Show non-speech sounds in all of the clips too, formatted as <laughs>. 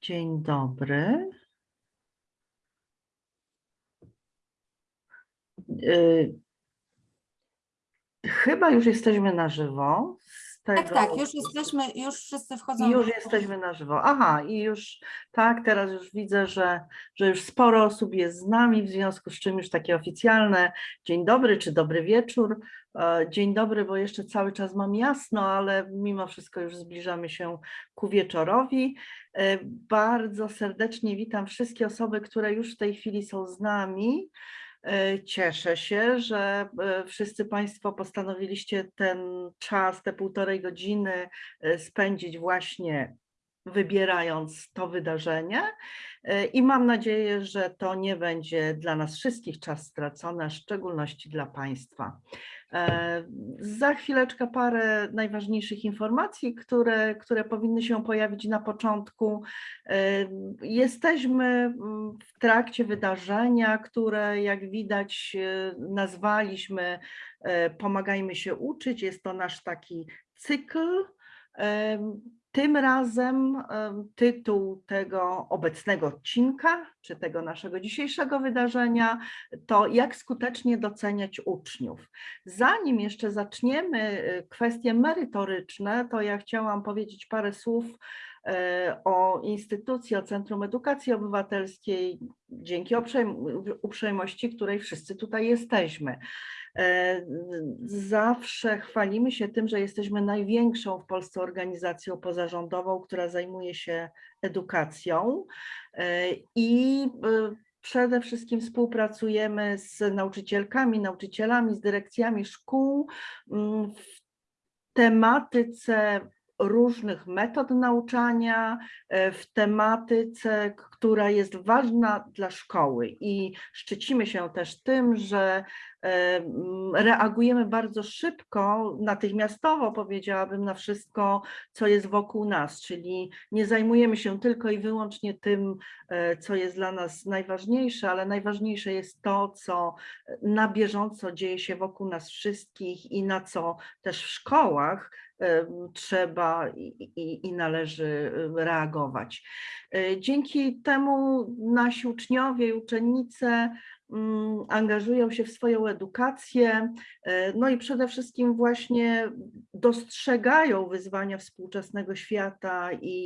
Dzień dobry. Y, Chyba już jesteśmy na żywo. Tak, tego- tak, już jesteśmy, już wszyscy wchodzą. Już jesteśmy na żywo. Aha, i już tak, teraz już widzę, że, że już sporo osób jest z nami, w związku z czym już takie oficjalne dzień dobry czy dobry wieczór. E, Dzień dobry, bo jeszcze cały czas mam jasno, ale mimo wszystko już zbliżamy się ku wieczorowi. E, Bardzo serdecznie witam wszystkie osoby, które już w tej chwili są z nami. E, Cieszę się, że e, wszyscy Państwo postanowiliście ten czas, te półtorej godziny e, spędzić właśnie wybierając to wydarzenie E, i mam nadzieję, że to nie będzie dla nas wszystkich czas stracony, w szczególności dla Państwa. E, Za chwileczkę parę najważniejszych informacji, które, które powinny się pojawić na początku. E, Jesteśmy mm, w trakcie wydarzenia, które jak widać nazwaliśmy Pomagajmy się uczyć. Jest to nasz taki cykl. Tym razem em, tytuł tego obecnego odcinka, czy tego naszego dzisiejszego wydarzenia, to jak skutecznie doceniać uczniów. Zanim jeszcze zaczniemy e, kwestie merytoryczne, to ja chciałam powiedzieć parę słów e, o instytucji, o Centrum Edukacji Obywatelskiej, dzięki uprzejm- uprzejmości, której wszyscy tutaj jesteśmy. E, Zawsze chwalimy się tym, że jesteśmy największą w Polsce organizacją pozarządową, która zajmuje się edukacją. E, i e, przede wszystkim współpracujemy z nauczycielkami, nauczycielami, z dyrekcjami szkół mm, w tematyce różnych metod nauczania, e, w tematyce, która jest ważna dla szkoły. I szczycimy się też tym, że e, reagujemy bardzo szybko, natychmiastowo powiedziałabym na wszystko, co jest wokół nas, czyli nie zajmujemy się tylko i wyłącznie tym, e, co jest dla nas najważniejsze, ale najważniejsze jest to, co na bieżąco dzieje się wokół nas wszystkich i na co też w szkołach trzeba i, i, i należy reagować. E, Dzięki temu nasi uczniowie i uczennice mm, angażują się w swoją edukację, e, no i przede wszystkim właśnie dostrzegają wyzwania współczesnego świata i,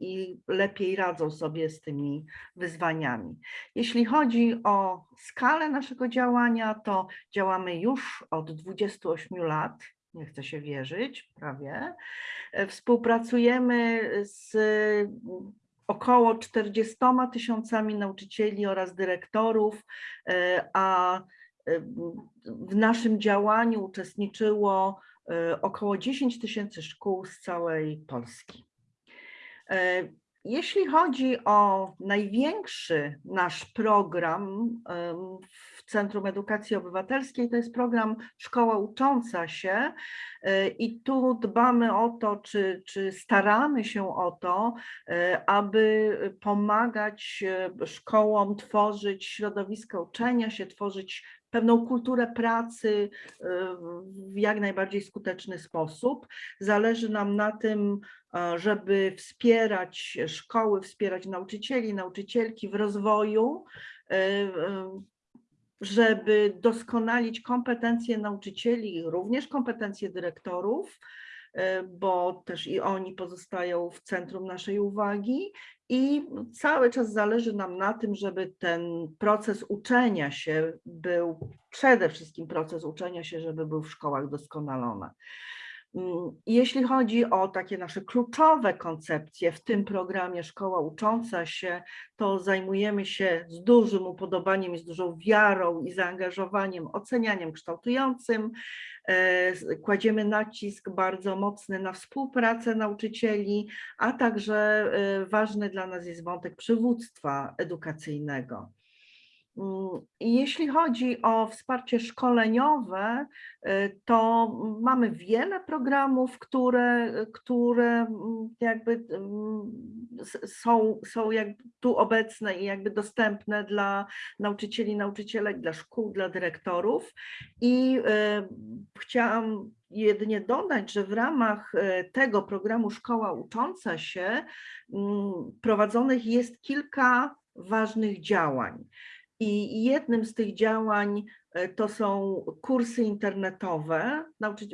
i lepiej radzą sobie z tymi wyzwaniami. Jeśli chodzi o skalę naszego działania, to działamy już od 28 lat. Nie chcę się wierzyć, prawie. E, Współpracujemy z około 40 tysiącami nauczycieli oraz dyrektorów, e, a e, w naszym działaniu uczestniczyło około 10 tysięcy szkół z całej Polski. Jeśli chodzi o największy nasz program w Centrum Edukacji Obywatelskiej, to jest program Szkoła Ucząca się e, i tu dbamy o to, czy, czy staramy się o to, e, aby pomagać e, szkołom tworzyć środowisko uczenia się, tworzyć pewną kulturę pracy w jak najbardziej skuteczny sposób. Zależy nam na tym, żeby wspierać szkoły, wspierać nauczycieli, nauczycielki w rozwoju, e, e, żeby doskonalić kompetencje nauczycieli, również kompetencje dyrektorów, e, bo też i oni pozostają w centrum naszej uwagi i cały czas zależy nam na tym, żeby ten proces uczenia się był, przede wszystkim proces uczenia się, żeby był w szkołach doskonalony. Mm, Jeśli chodzi o takie nasze kluczowe koncepcje w tym programie Szkoła Ucząca się, to zajmujemy się z dużym upodobaniem i z dużą wiarą i zaangażowaniem ocenianiem kształtującym. E, Kładziemy nacisk bardzo mocny na współpracę nauczycieli, a także e, ważny dla nas jest wątek przywództwa edukacyjnego. Mm, Jeśli chodzi o wsparcie szkoleniowe, y, to mamy wiele programów, które, które mm, jakby mm, są, są jakby tu obecne i jakby dostępne dla nauczycieli, nauczycielek, dla szkół, dla dyrektorów. I y, chciałam jedynie dodać, że w ramach y, tego programu Szkoła Ucząca się prowadzonych jest kilka ważnych działań. I jednym z tych działań e, to są kursy internetowe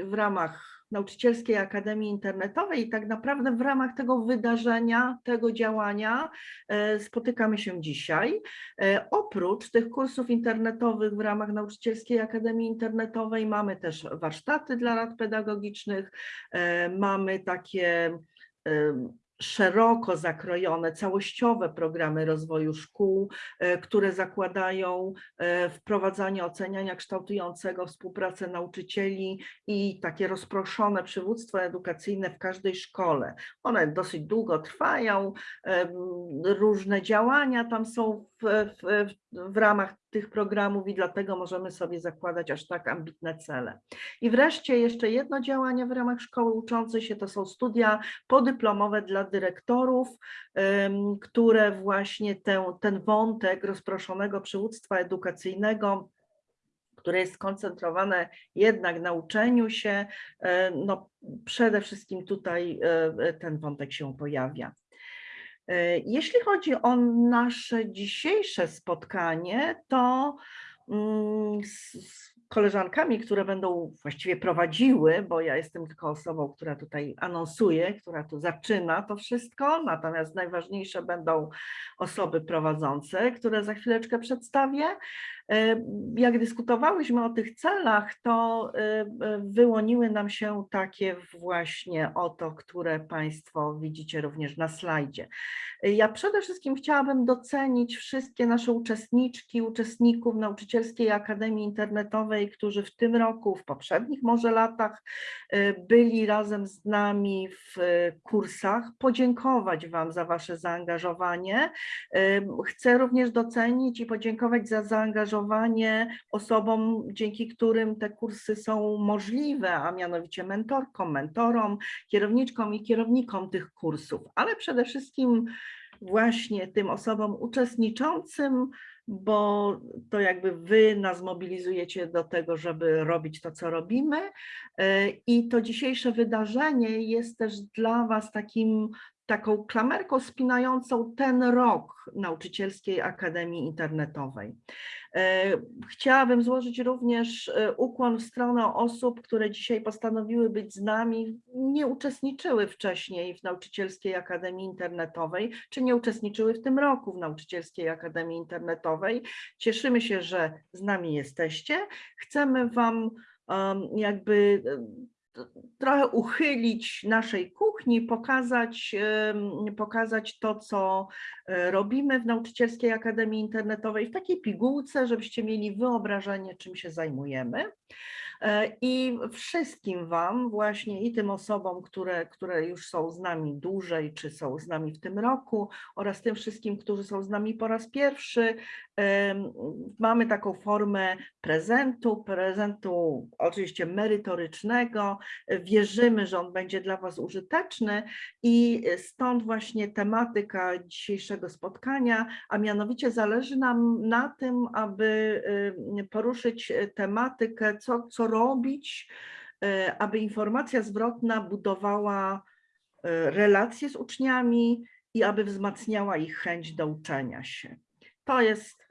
w ramach Nauczycielskiej Akademii Internetowej i tak naprawdę w ramach tego wydarzenia, tego działania e, spotykamy się dzisiaj. E, Oprócz tych kursów internetowych w ramach Nauczycielskiej Akademii Internetowej mamy też warsztaty dla rad pedagogicznych, mamy takie szeroko zakrojone, całościowe programy rozwoju szkół, e, które zakładają e, wprowadzanie oceniania kształtującego, współpracę nauczycieli i takie rozproszone przywództwo edukacyjne w każdej szkole. One dosyć długo trwają, em, różne działania tam są w, w, w ramach tych programów i dlatego możemy sobie zakładać aż tak ambitne cele. I wreszcie jeszcze jedno działanie w ramach szkoły uczącej się to są studia podyplomowe dla dyrektorów, które właśnie ten, ten wątek rozproszonego przywództwa edukacyjnego które jest skoncentrowane jednak na uczeniu się, e, no przede wszystkim tutaj e, ten wątek się pojawia. E, Jeśli chodzi o nasze dzisiejsze spotkanie, to mm, koleżankami, które będą właściwie prowadziły, bo ja jestem tylko osobą, która tutaj anonsuje, która tu zaczyna to wszystko, natomiast najważniejsze będą osoby prowadzące, które za chwileczkę przedstawię. E, Jak dyskutowałyśmy o tych celach, to e, e, wyłoniły nam się takie właśnie oto, które Państwo widzicie również na slajdzie. Ja przede wszystkim chciałabym docenić wszystkie nasze uczestniczki, uczestników Nauczycielskiej Akademii Internetowej, którzy w tym roku, w poprzednich może latach e, byli razem z nami w e, kursach. Podziękować Wam za Wasze zaangażowanie. Chcę również docenić i podziękować za zaangażowanie osobom, dzięki którym te kursy są możliwe, a mianowicie mentorkom, mentorom, kierowniczkom i kierownikom tych kursów, ale przede wszystkim właśnie tym osobom uczestniczącym, bo to jakby wy nas mobilizujecie do tego, żeby robić to, co robimy. E, I to dzisiejsze wydarzenie jest też dla was takim taką klamerką spinającą ten rok Nauczycielskiej Akademii Internetowej. E, Chciałabym złożyć również e, ukłon w stronę osób, które dzisiaj postanowiły być z nami, nie uczestniczyły wcześniej w Nauczycielskiej Akademii Internetowej, czy nie uczestniczyły w tym roku w Nauczycielskiej Akademii Internetowej. Cieszymy się, że z nami jesteście. Chcemy Wam jakby trochę uchylić naszej kuchni, pokazać, pokazać to, co robimy w Nauczycielskiej Akademii Internetowej w takiej pigułce, żebyście mieli wyobrażenie, czym się zajmujemy. E, I wszystkim Wam, właśnie i tym osobom, które, które już są z nami dłużej, czy są z nami w tym roku, oraz tym wszystkim, którzy są z nami po raz pierwszy, em, mamy taką formę prezentu, prezentu oczywiście merytorycznego. Wierzymy, że on będzie dla Was użyteczny i stąd właśnie tematyka dzisiejszego spotkania, a mianowicie zależy nam na tym, aby y, poruszyć tematykę, co, co robić, y, aby informacja zwrotna budowała y, relacje z uczniami i aby wzmacniała ich chęć do uczenia się. To jest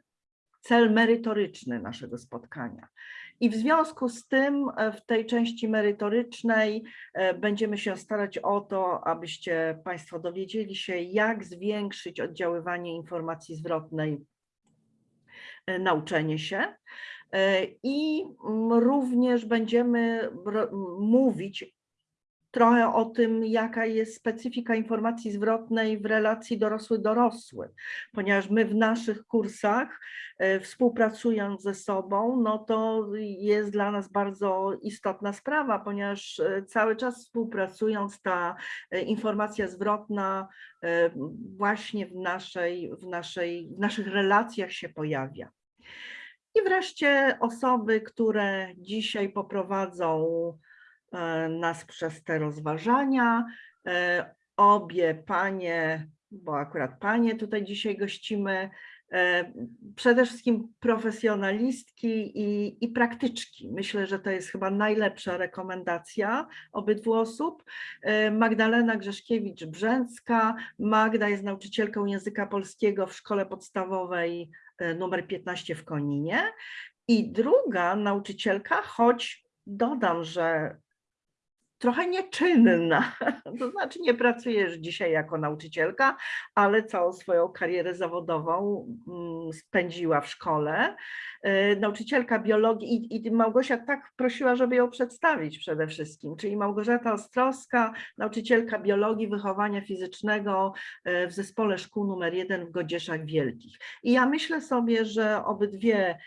cel merytoryczny naszego spotkania. I w związku z tym e, w tej części merytorycznej e, będziemy się starać o to, abyście Państwo dowiedzieli się, jak zwiększyć oddziaływanie informacji zwrotnej e, na uczenie się. I mm, również będziemy mówić trochę o tym, jaka jest specyfika informacji zwrotnej w relacji dorosły-dorosły, ponieważ my w naszych kursach, e, współpracując ze sobą, no to jest dla nas bardzo istotna sprawa, ponieważ e, cały czas współpracując ta e, informacja zwrotna właśnie w, naszej, w, naszej, w naszych relacjach się pojawia. I wreszcie osoby, które dzisiaj poprowadzą nas przez te rozważania. E, Obie panie, bo akurat panie tutaj dzisiaj gościmy, e, przede wszystkim profesjonalistki i, i praktyczki. Myślę, że to jest chyba najlepsza rekomendacja obydwu osób. E, Magdalena Grzeszkiewicz-Brzęcka. Magda jest nauczycielką języka polskiego w szkole podstawowej e, numer 15 w Koninie. I druga nauczycielka, choć dodam, że trochę nieczynna, <laughs> to znaczy nie pracujesz dzisiaj jako nauczycielka, ale całą swoją karierę zawodową mm, spędziła w szkole. E, Nauczycielka biologii i, i Małgosia tak prosiła, żeby ją przedstawić przede wszystkim, czyli Małgorzata Ostrowska, nauczycielka biologii wychowania fizycznego e, w zespole szkół numer jeden w Godzieszach Wielkich. I ja myślę sobie, że obydwie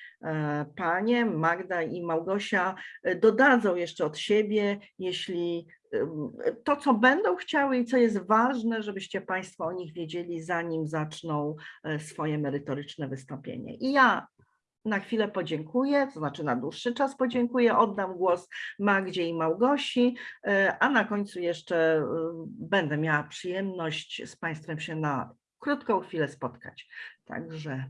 panie, Magda i Małgosia, e, dodadzą jeszcze od siebie, jeśli ym, to, co będą chciały i co jest ważne, żebyście Państwo o nich wiedzieli, zanim zaczną e, swoje merytoryczne wystąpienie. I ja na chwilę podziękuję, to znaczy na dłuższy czas podziękuję, oddam głos Magdzie i Małgosi, e, a na końcu jeszcze będę miała przyjemność z Państwem się na krótką chwilę spotkać. Także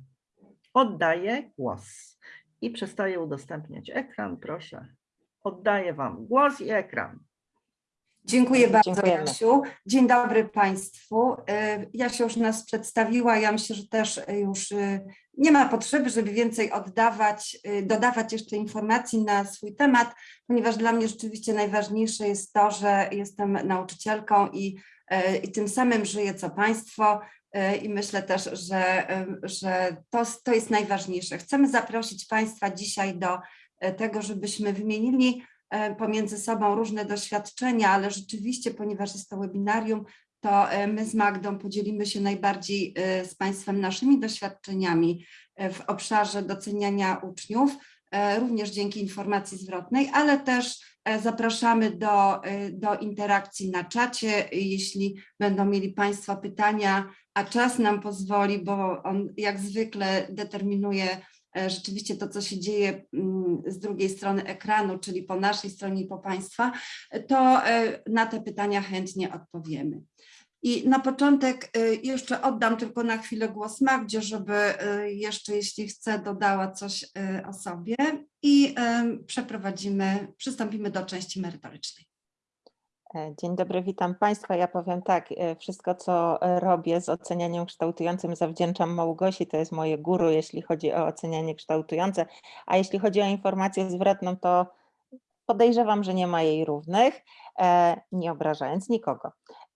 oddaję głos i przestaję udostępniać ekran, proszę. Oddaję Wam głos i ekran. Dziękuję bardzo, Dziękujemy. Jasiu. Dzień dobry Państwu. Y, Jasia już nas przedstawiła. Ja myślę, że też y, już y, nie ma potrzeby, żeby więcej oddawać, dodawać jeszcze informacji na swój temat, ponieważ dla mnie rzeczywiście najważniejsze jest to, że jestem nauczycielką i, i tym samym żyję co Państwo. Y, I myślę też, że, że to, to jest najważniejsze. Chcemy zaprosić Państwa dzisiaj do y, tego, żebyśmy wymienili e, pomiędzy sobą różne doświadczenia, ale rzeczywiście, ponieważ jest to webinarium, to e, my z Magdą podzielimy się najbardziej e, z Państwem naszymi doświadczeniami e, w obszarze doceniania uczniów, e, również dzięki informacji zwrotnej, ale też e, zapraszamy do, e, do interakcji na czacie, jeśli będą mieli Państwo pytania, a czas nam pozwoli, bo on jak zwykle determinuje e, rzeczywiście to, co się dzieje mm, z drugiej strony ekranu, czyli po naszej stronie i po Państwa, to e, na te pytania chętnie odpowiemy. I na początek e, jeszcze oddam tylko na chwilę głos Magdzie, żeby e, jeszcze, jeśli chce, dodała coś e, o sobie i przeprowadzimy, przystąpimy do części merytorycznej. E, Dzień dobry, witam Państwa. Ja powiem tak, e, wszystko co e, robię z ocenianiem kształtującym zawdzięczam Małgosi, to jest moje guru, jeśli chodzi o ocenianie kształtujące, a jeśli chodzi o informację zwrotną, to podejrzewam, że nie ma jej równych, nie obrażając nikogo.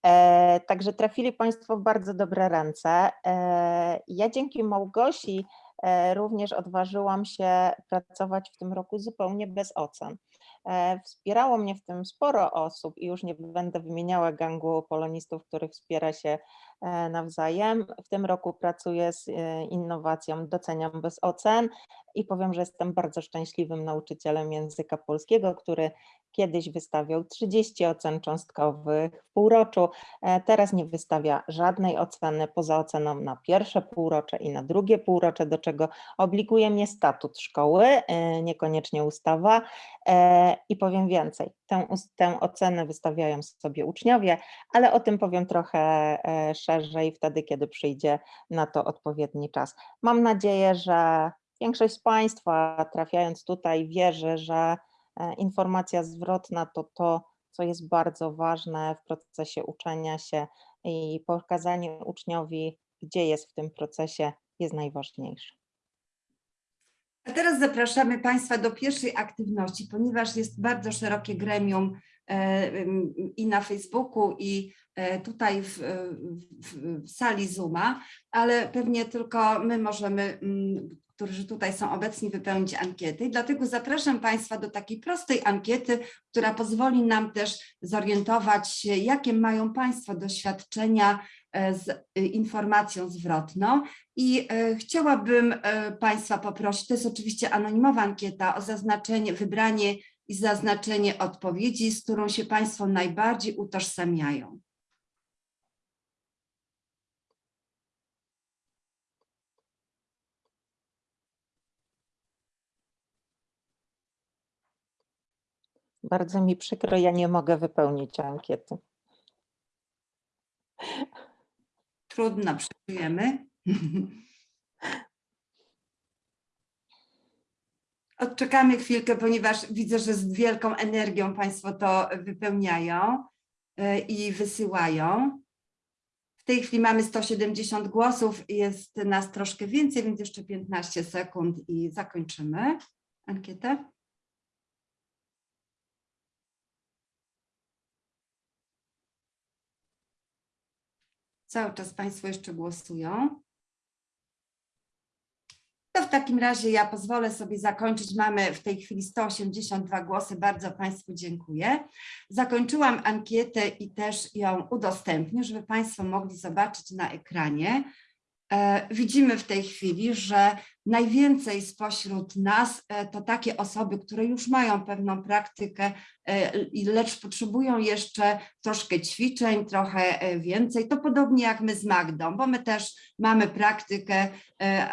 E, Także trafili Państwo w bardzo dobre ręce. E, Ja dzięki Małgosi e, również odważyłam się pracować w tym roku zupełnie bez ocen. E, Wspierało mnie w tym sporo osób i już nie będę wymieniała gangu polonistów, których wspiera się nawzajem. W tym roku pracuję z e, innowacją Doceniam bez ocen i powiem, że jestem bardzo szczęśliwym nauczycielem języka polskiego, który kiedyś wystawiał 30 ocen cząstkowych w półroczu. E, Teraz nie wystawia żadnej oceny poza oceną na pierwsze półrocze i na drugie półrocze, do czego obliguje mnie statut szkoły, e, niekoniecznie ustawa. E, I powiem więcej, tę, tę ocenę wystawiają sobie uczniowie, ale o tym powiem trochę e, szerzej wtedy, kiedy przyjdzie na to odpowiedni czas. Mam nadzieję, że większość z Państwa trafiając tutaj wierzy, że e, informacja zwrotna to to, co jest bardzo ważne w procesie uczenia się i pokazanie uczniowi, gdzie jest w tym procesie, jest najważniejsze. A teraz zapraszamy Państwa do pierwszej aktywności, ponieważ jest bardzo szerokie gremium i na Facebooku, i e, tutaj w, w, w sali Zooma, ale pewnie tylko my możemy, którzy tutaj są obecni, wypełnić ankiety. Dlatego zapraszam Państwa do takiej prostej ankiety, która pozwoli nam też zorientować się, jakie mają Państwo doświadczenia e, z informacją zwrotną. I e, chciałabym e, Państwa poprosić, to jest oczywiście anonimowa ankieta, o zaznaczenie, wybranie i zaznaczenie odpowiedzi, z którą się Państwo najbardziej utożsamiają. Bardzo mi przykro, ja nie mogę wypełnić ankiety. Trudno, przyjmujemy. <laughs> Odczekamy chwilkę, ponieważ widzę, że z wielką energią Państwo to wypełniają e, i wysyłają. W tej chwili mamy 170 głosów, jest nas troszkę więcej, więc jeszcze 15 sekund i zakończymy ankietę. Cały czas Państwo jeszcze głosują. To w takim razie ja pozwolę sobie zakończyć. Mamy w tej chwili 182 głosy. Bardzo Państwu dziękuję. Zakończyłam ankietę i też ją udostępnię, żeby Państwo mogli zobaczyć na ekranie. E, Widzimy w tej chwili, że najwięcej spośród nas e, to takie osoby, które już mają pewną praktykę, e, lecz potrzebują jeszcze troszkę ćwiczeń, trochę e, więcej. To podobnie jak my z Magdą, bo my też mamy praktykę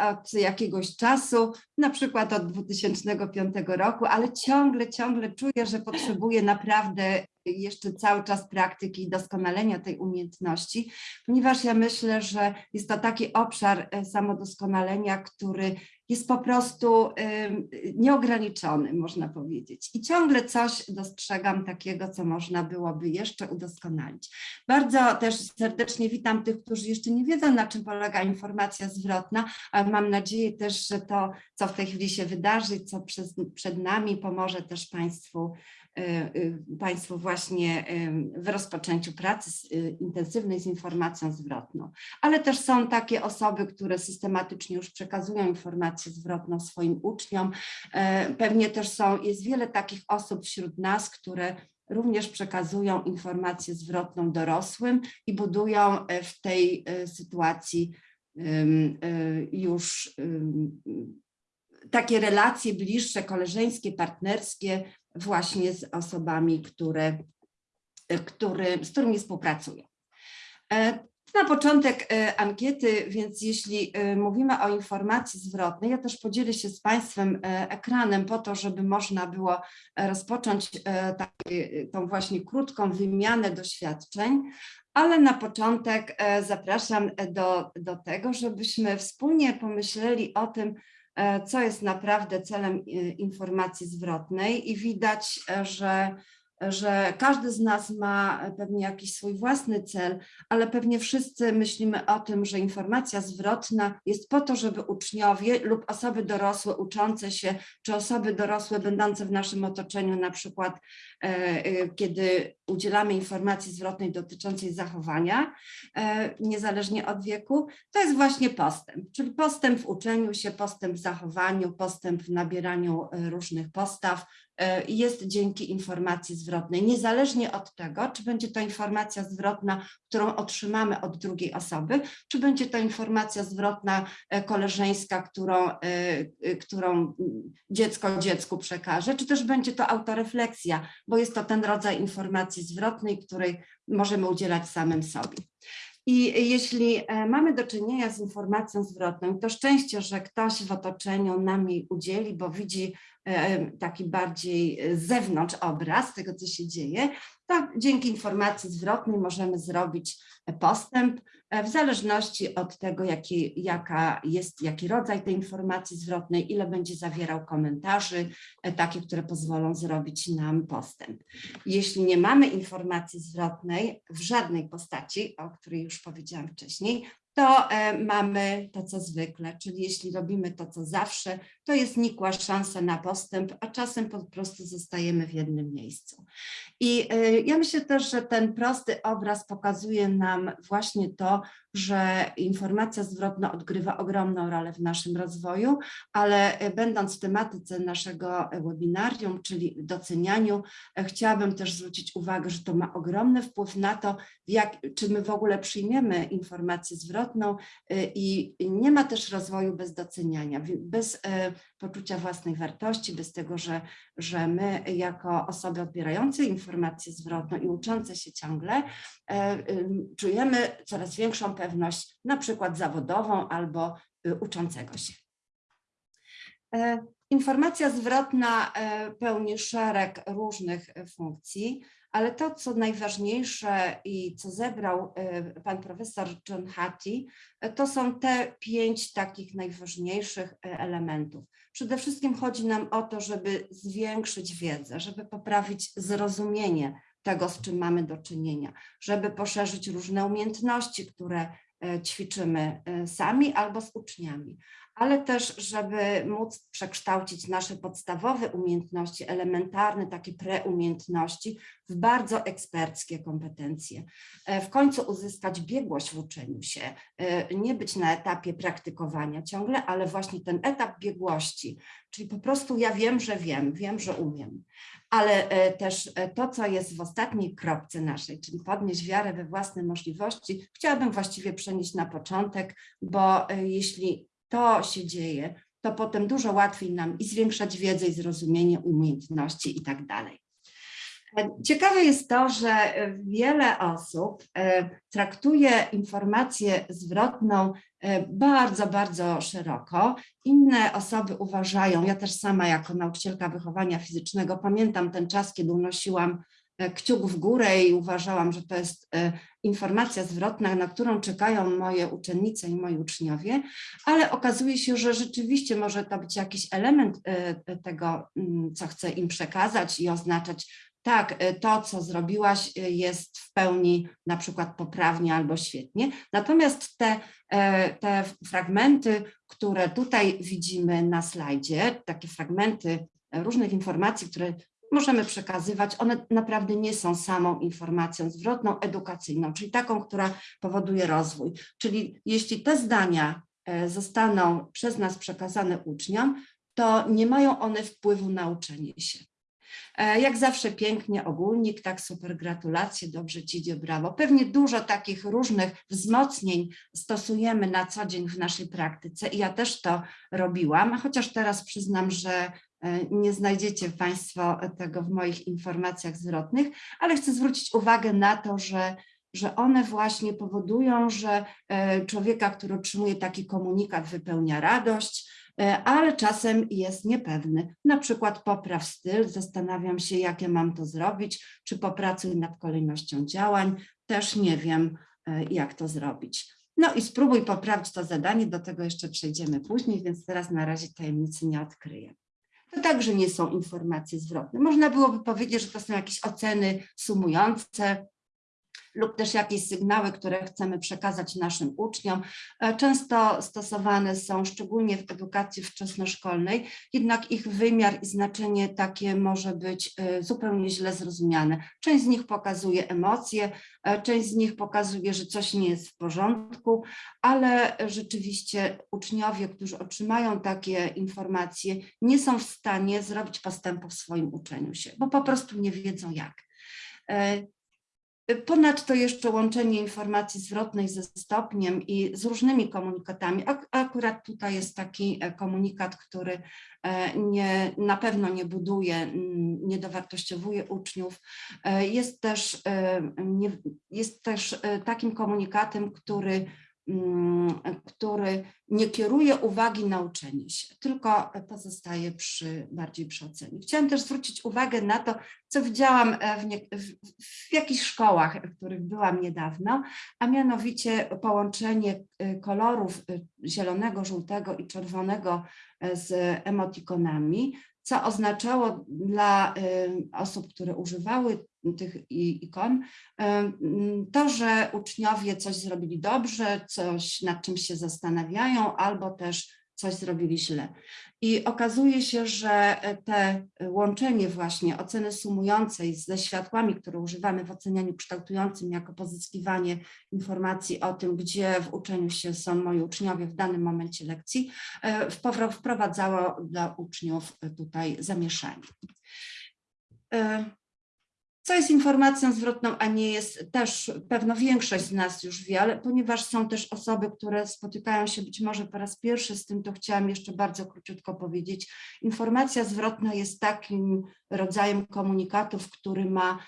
od jakiegoś czasu, na przykład od 2005 roku, ale ciągle, ciągle czuję, że potrzebuję naprawdę jeszcze cały czas praktyki i doskonalenia tej umiejętności, ponieważ ja myślę, że jest to taki obszar samodoskonalenia, który jest po prostu nieograniczony, można powiedzieć. I ciągle coś dostrzegam takiego, co można byłoby jeszcze udoskonalić. Bardzo też serdecznie witam tych, którzy jeszcze nie wiedzą, na czym polega informacja zwrotna, ale mam nadzieję też, że to, co w tej chwili się wydarzy, co przed nami, pomoże też Państwu Państwu właśnie y, w rozpoczęciu pracy y, intensywnej z informacją zwrotną. Ale też są takie osoby, które systematycznie już przekazują informację zwrotną swoim uczniom. E, Pewnie też są, jest wiele takich osób wśród nas, które również przekazują informację zwrotną dorosłym i budują e, w tej e, sytuacji już takie relacje bliższe, koleżeńskie, partnerskie właśnie z osobami, które, które, z którymi współpracują. E, Na początek e, ankiety, więc jeśli e, mówimy o informacji zwrotnej, ja też podzielę się z Państwem ekranem po to, żeby można było rozpocząć taki- tą właśnie krótką wymianę doświadczeń, ale na początek zapraszam do, do tego, żebyśmy wspólnie pomyśleli o tym, co jest naprawdę celem e, informacji zwrotnej i widać, e, że że każdy z nas ma pewnie jakiś swój własny cel, ale pewnie wszyscy myślimy o tym, że informacja zwrotna jest po to, żeby uczniowie lub osoby dorosłe uczące się, czy osoby dorosłe będące w naszym otoczeniu, na przykład e, e, kiedy udzielamy informacji zwrotnej dotyczącej zachowania, e, niezależnie od wieku, to jest właśnie postęp, czyli postęp w uczeniu się, postęp w zachowaniu, postęp w nabieraniu różnych postaw, jest dzięki informacji zwrotnej, niezależnie od tego, czy będzie to informacja zwrotna, którą otrzymamy od drugiej osoby, czy będzie to informacja zwrotna e, koleżeńska, którą, e, e, którą dziecko dziecku przekaże, czy też będzie to autorefleksja, bo jest to ten rodzaj informacji zwrotnej, której możemy udzielać samym sobie. I jeśli mamy do czynienia z informacją zwrotną, to szczęście, że ktoś w otoczeniu nam jej udzieli, bo widzi taki bardziej e, z zewnątrz obraz tego, co się dzieje, to dzięki informacji zwrotnej możemy zrobić e, postęp e, w zależności od tego, jaki, jaka jest, jaki rodzaj tej informacji zwrotnej, ile będzie zawierał komentarzy, takie, które pozwolą zrobić nam postęp. Jeśli nie mamy informacji zwrotnej w żadnej postaci, o której już powiedziałam wcześniej, to e, mamy to, co zwykle, czyli jeśli robimy to, co zawsze, to jest nikła szansa na postęp, a czasem po prostu zostajemy w jednym miejscu. I e, ja myślę też, że ten prosty obraz pokazuje nam właśnie to, że informacja zwrotna odgrywa ogromną rolę w naszym rozwoju, ale e, będąc w tematyce naszego webinarium, czyli docenianiu, chciałabym też zwrócić uwagę, że to ma ogromny wpływ na to, jak, czy my w ogóle przyjmiemy informację zwrotną y, i nie ma też rozwoju bez doceniania, bez e, poczucia własnej wartości, bez tego, że, że my jako osoby odbierające informację zwrotną i uczące się ciągle ym, czujemy coraz większą pewność, na przykład zawodową albo y, uczącego się. E, Informacja zwrotna e, pełni szereg różnych funkcji, ale to, co najważniejsze i co zebrał e, pan profesor John Hattie, e, to są te pięć takich najważniejszych e, elementów. Przede wszystkim chodzi nam o to, żeby zwiększyć wiedzę, żeby poprawić zrozumienie tego, z czym mamy do czynienia, żeby poszerzyć różne umiejętności, które ćwiczymy sami albo z uczniami, ale też, żeby móc przekształcić nasze podstawowe umiejętności, elementarne, takie preumiejętności w bardzo eksperckie kompetencje. E, W końcu uzyskać biegłość w uczeniu się, e, nie być na etapie praktykowania ciągle, ale właśnie ten etap biegłości, czyli po prostu ja wiem, że wiem, wiem, że umiem. Ale e, też to, co jest w ostatniej kropce naszej, czyli podnieść wiarę we własne możliwości, chciałabym właściwie przenieść na początek, bo jeśli to się dzieje, to potem dużo łatwiej nam i zwiększać wiedzę i zrozumienie umiejętności i tak dalej. Ciekawe jest to, że e, wiele osób e, traktuje informację zwrotną e, bardzo, bardzo szeroko. Inne osoby uważają, ja też sama jako nauczycielka wychowania fizycznego pamiętam ten czas, kiedy unosiłam kciuk w górę i uważałam, że to jest e, informacja zwrotna, na którą czekają moje uczennice i moi uczniowie, ale okazuje się, że rzeczywiście może to być jakiś element e, tego, mm, co chcę im przekazać i oznaczać tak, e, to co zrobiłaś e, jest w pełni na przykład poprawnie albo świetnie. Natomiast te, e, te fragmenty, które tutaj widzimy na slajdzie, takie fragmenty różnych informacji, które możemy przekazywać, one naprawdę nie są samą informacją zwrotną, edukacyjną, czyli taką, która powoduje rozwój. Czyli jeśli te zdania e, zostaną przez nas przekazane uczniom, to nie mają one wpływu na uczenie się. E, Jak zawsze pięknie ogólnik, tak super, gratulacje, dobrze ci idzie, brawo. Pewnie dużo takich różnych wzmocnień stosujemy na co dzień w naszej praktyce i ja też to robiłam, chociaż teraz przyznam, że nie znajdziecie Państwo tego w moich informacjach zwrotnych, ale chcę zwrócić uwagę na to, że że one właśnie powodują, że e, człowieka, który otrzymuje taki komunikat, wypełnia radość, e, ale czasem jest niepewny. Na przykład popraw styl, zastanawiam się, jakie mam to zrobić, czy popracuj nad kolejnością działań, też nie wiem, e, jak to zrobić. No i spróbuj poprawić to zadanie, do tego jeszcze przejdziemy później, więc teraz na razie tajemnicy nie odkryję. To także nie są informacje zwrotne. Można byłoby powiedzieć, że to są jakieś oceny sumujące, lub też jakieś sygnały, które chcemy przekazać naszym uczniom. E, Często stosowane są szczególnie w edukacji wczesnoszkolnej, jednak ich wymiar i znaczenie takie może być e, zupełnie źle zrozumiane. Część z nich pokazuje emocje, e, część z nich pokazuje, że coś nie jest w porządku, ale rzeczywiście uczniowie, którzy otrzymają takie informacje, nie są w stanie zrobić postępu w swoim uczeniu się, bo po prostu nie wiedzą jak. Ponadto jeszcze łączenie informacji zwrotnej ze stopniem i z różnymi komunikatami. Ak- Akurat tutaj jest taki e, komunikat, który e, nie, na pewno nie buduje, mm, nie dowartościowuje uczniów. E, Jest też, jest też takim komunikatem, który który nie kieruje uwagi na uczenie się, tylko pozostaje przy, bardziej przy ocenie. Chciałam też zwrócić uwagę na to, co widziałam e, w, nie, w, w jakichś szkołach, w których byłam niedawno, a mianowicie połączenie e, kolorów e, zielonego, żółtego i czerwonego z emotikonami, co oznaczało dla osób, które używały tych ikon, em, to, że uczniowie coś zrobili dobrze, coś nad czym się zastanawiają, albo też coś zrobili źle. I okazuje się, że te łączenie właśnie oceny sumującej ze światłami, które używamy w ocenianiu kształtującym jako pozyskiwanie informacji o tym, gdzie w uczeniu się są moi uczniowie w danym momencie lekcji, e, wprowadzało dla uczniów tutaj zamieszanie. Co jest informacją zwrotną, a nie jest też pewno większość z nas już wie, ale ponieważ są też osoby, które spotykają się być może po raz pierwszy z tym, to chciałam jeszcze bardzo króciutko powiedzieć. Informacja zwrotna jest takim rodzajem komunikatów, który ma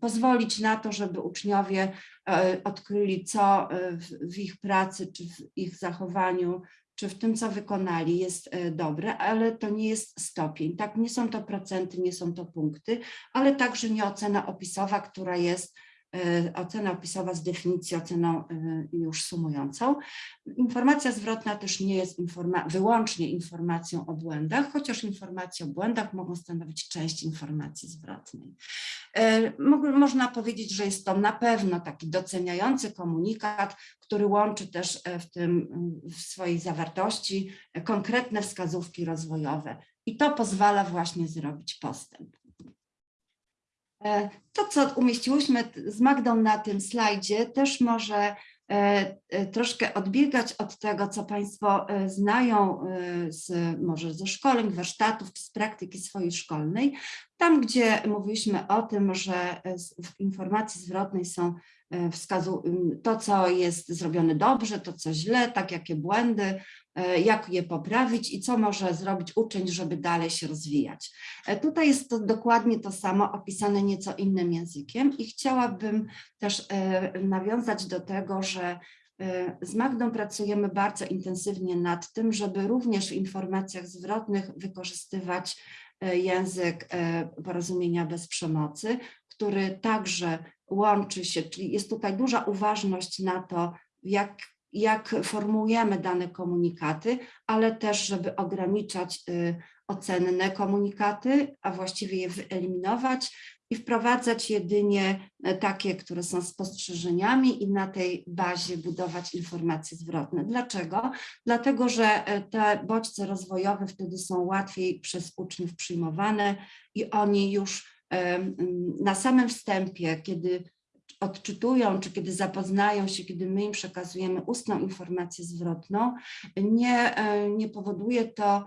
pozwolić na to, żeby uczniowie e, odkryli, co e, w ich pracy czy w ich zachowaniu czy w tym, co wykonali, jest e, dobre, ale to nie jest stopień. Tak, nie są to procenty, nie są to punkty, ale także nie ocena opisowa, która jest ocena opisowa z definicji oceną e, już sumującą. Informacja zwrotna też nie jest informa wyłącznie informacją o błędach, chociaż informacje o błędach mogą stanowić część informacji zwrotnej. E, mo- Można powiedzieć, że jest to na pewno taki doceniający komunikat, który łączy też e, w tym w swojej zawartości e, konkretne wskazówki rozwojowe i to pozwala właśnie zrobić postęp. E, To, co umieściłyśmy z Magdą na tym slajdzie, też może e, e, troszkę odbiegać od tego, co Państwo znają z, może ze szkoleń, warsztatów z praktyki swojej szkolnej. Tam, gdzie mówiliśmy o tym, że e, w informacji zwrotnej są e, wskazu to, co jest zrobione dobrze, to, co źle, tak jakie błędy, e, jak je poprawić i co może zrobić uczeń, żeby dalej się rozwijać. Tutaj jest to dokładnie to samo opisane nieco innym językiem i chciałabym też nawiązać do tego, że z Magdą pracujemy bardzo intensywnie nad tym, żeby również w informacjach zwrotnych wykorzystywać język e, porozumienia bez przemocy, który także łączy się, czyli jest tutaj duża uważność na to, jak, jak formułujemy dane komunikaty, ale też, żeby ograniczać y, ocenne komunikaty, a właściwie je wyeliminować i wprowadzać jedynie e, takie, które są spostrzeżeniami i na tej bazie budować informacje zwrotne. Dlaczego? Dlatego, że e, te bodźce rozwojowe wtedy są łatwiej przez uczniów przyjmowane i oni już em, na samym wstępie, kiedy odczytują, czy kiedy zapoznają się, kiedy my im przekazujemy ustną informację zwrotną, nie, e, nie powoduje to e,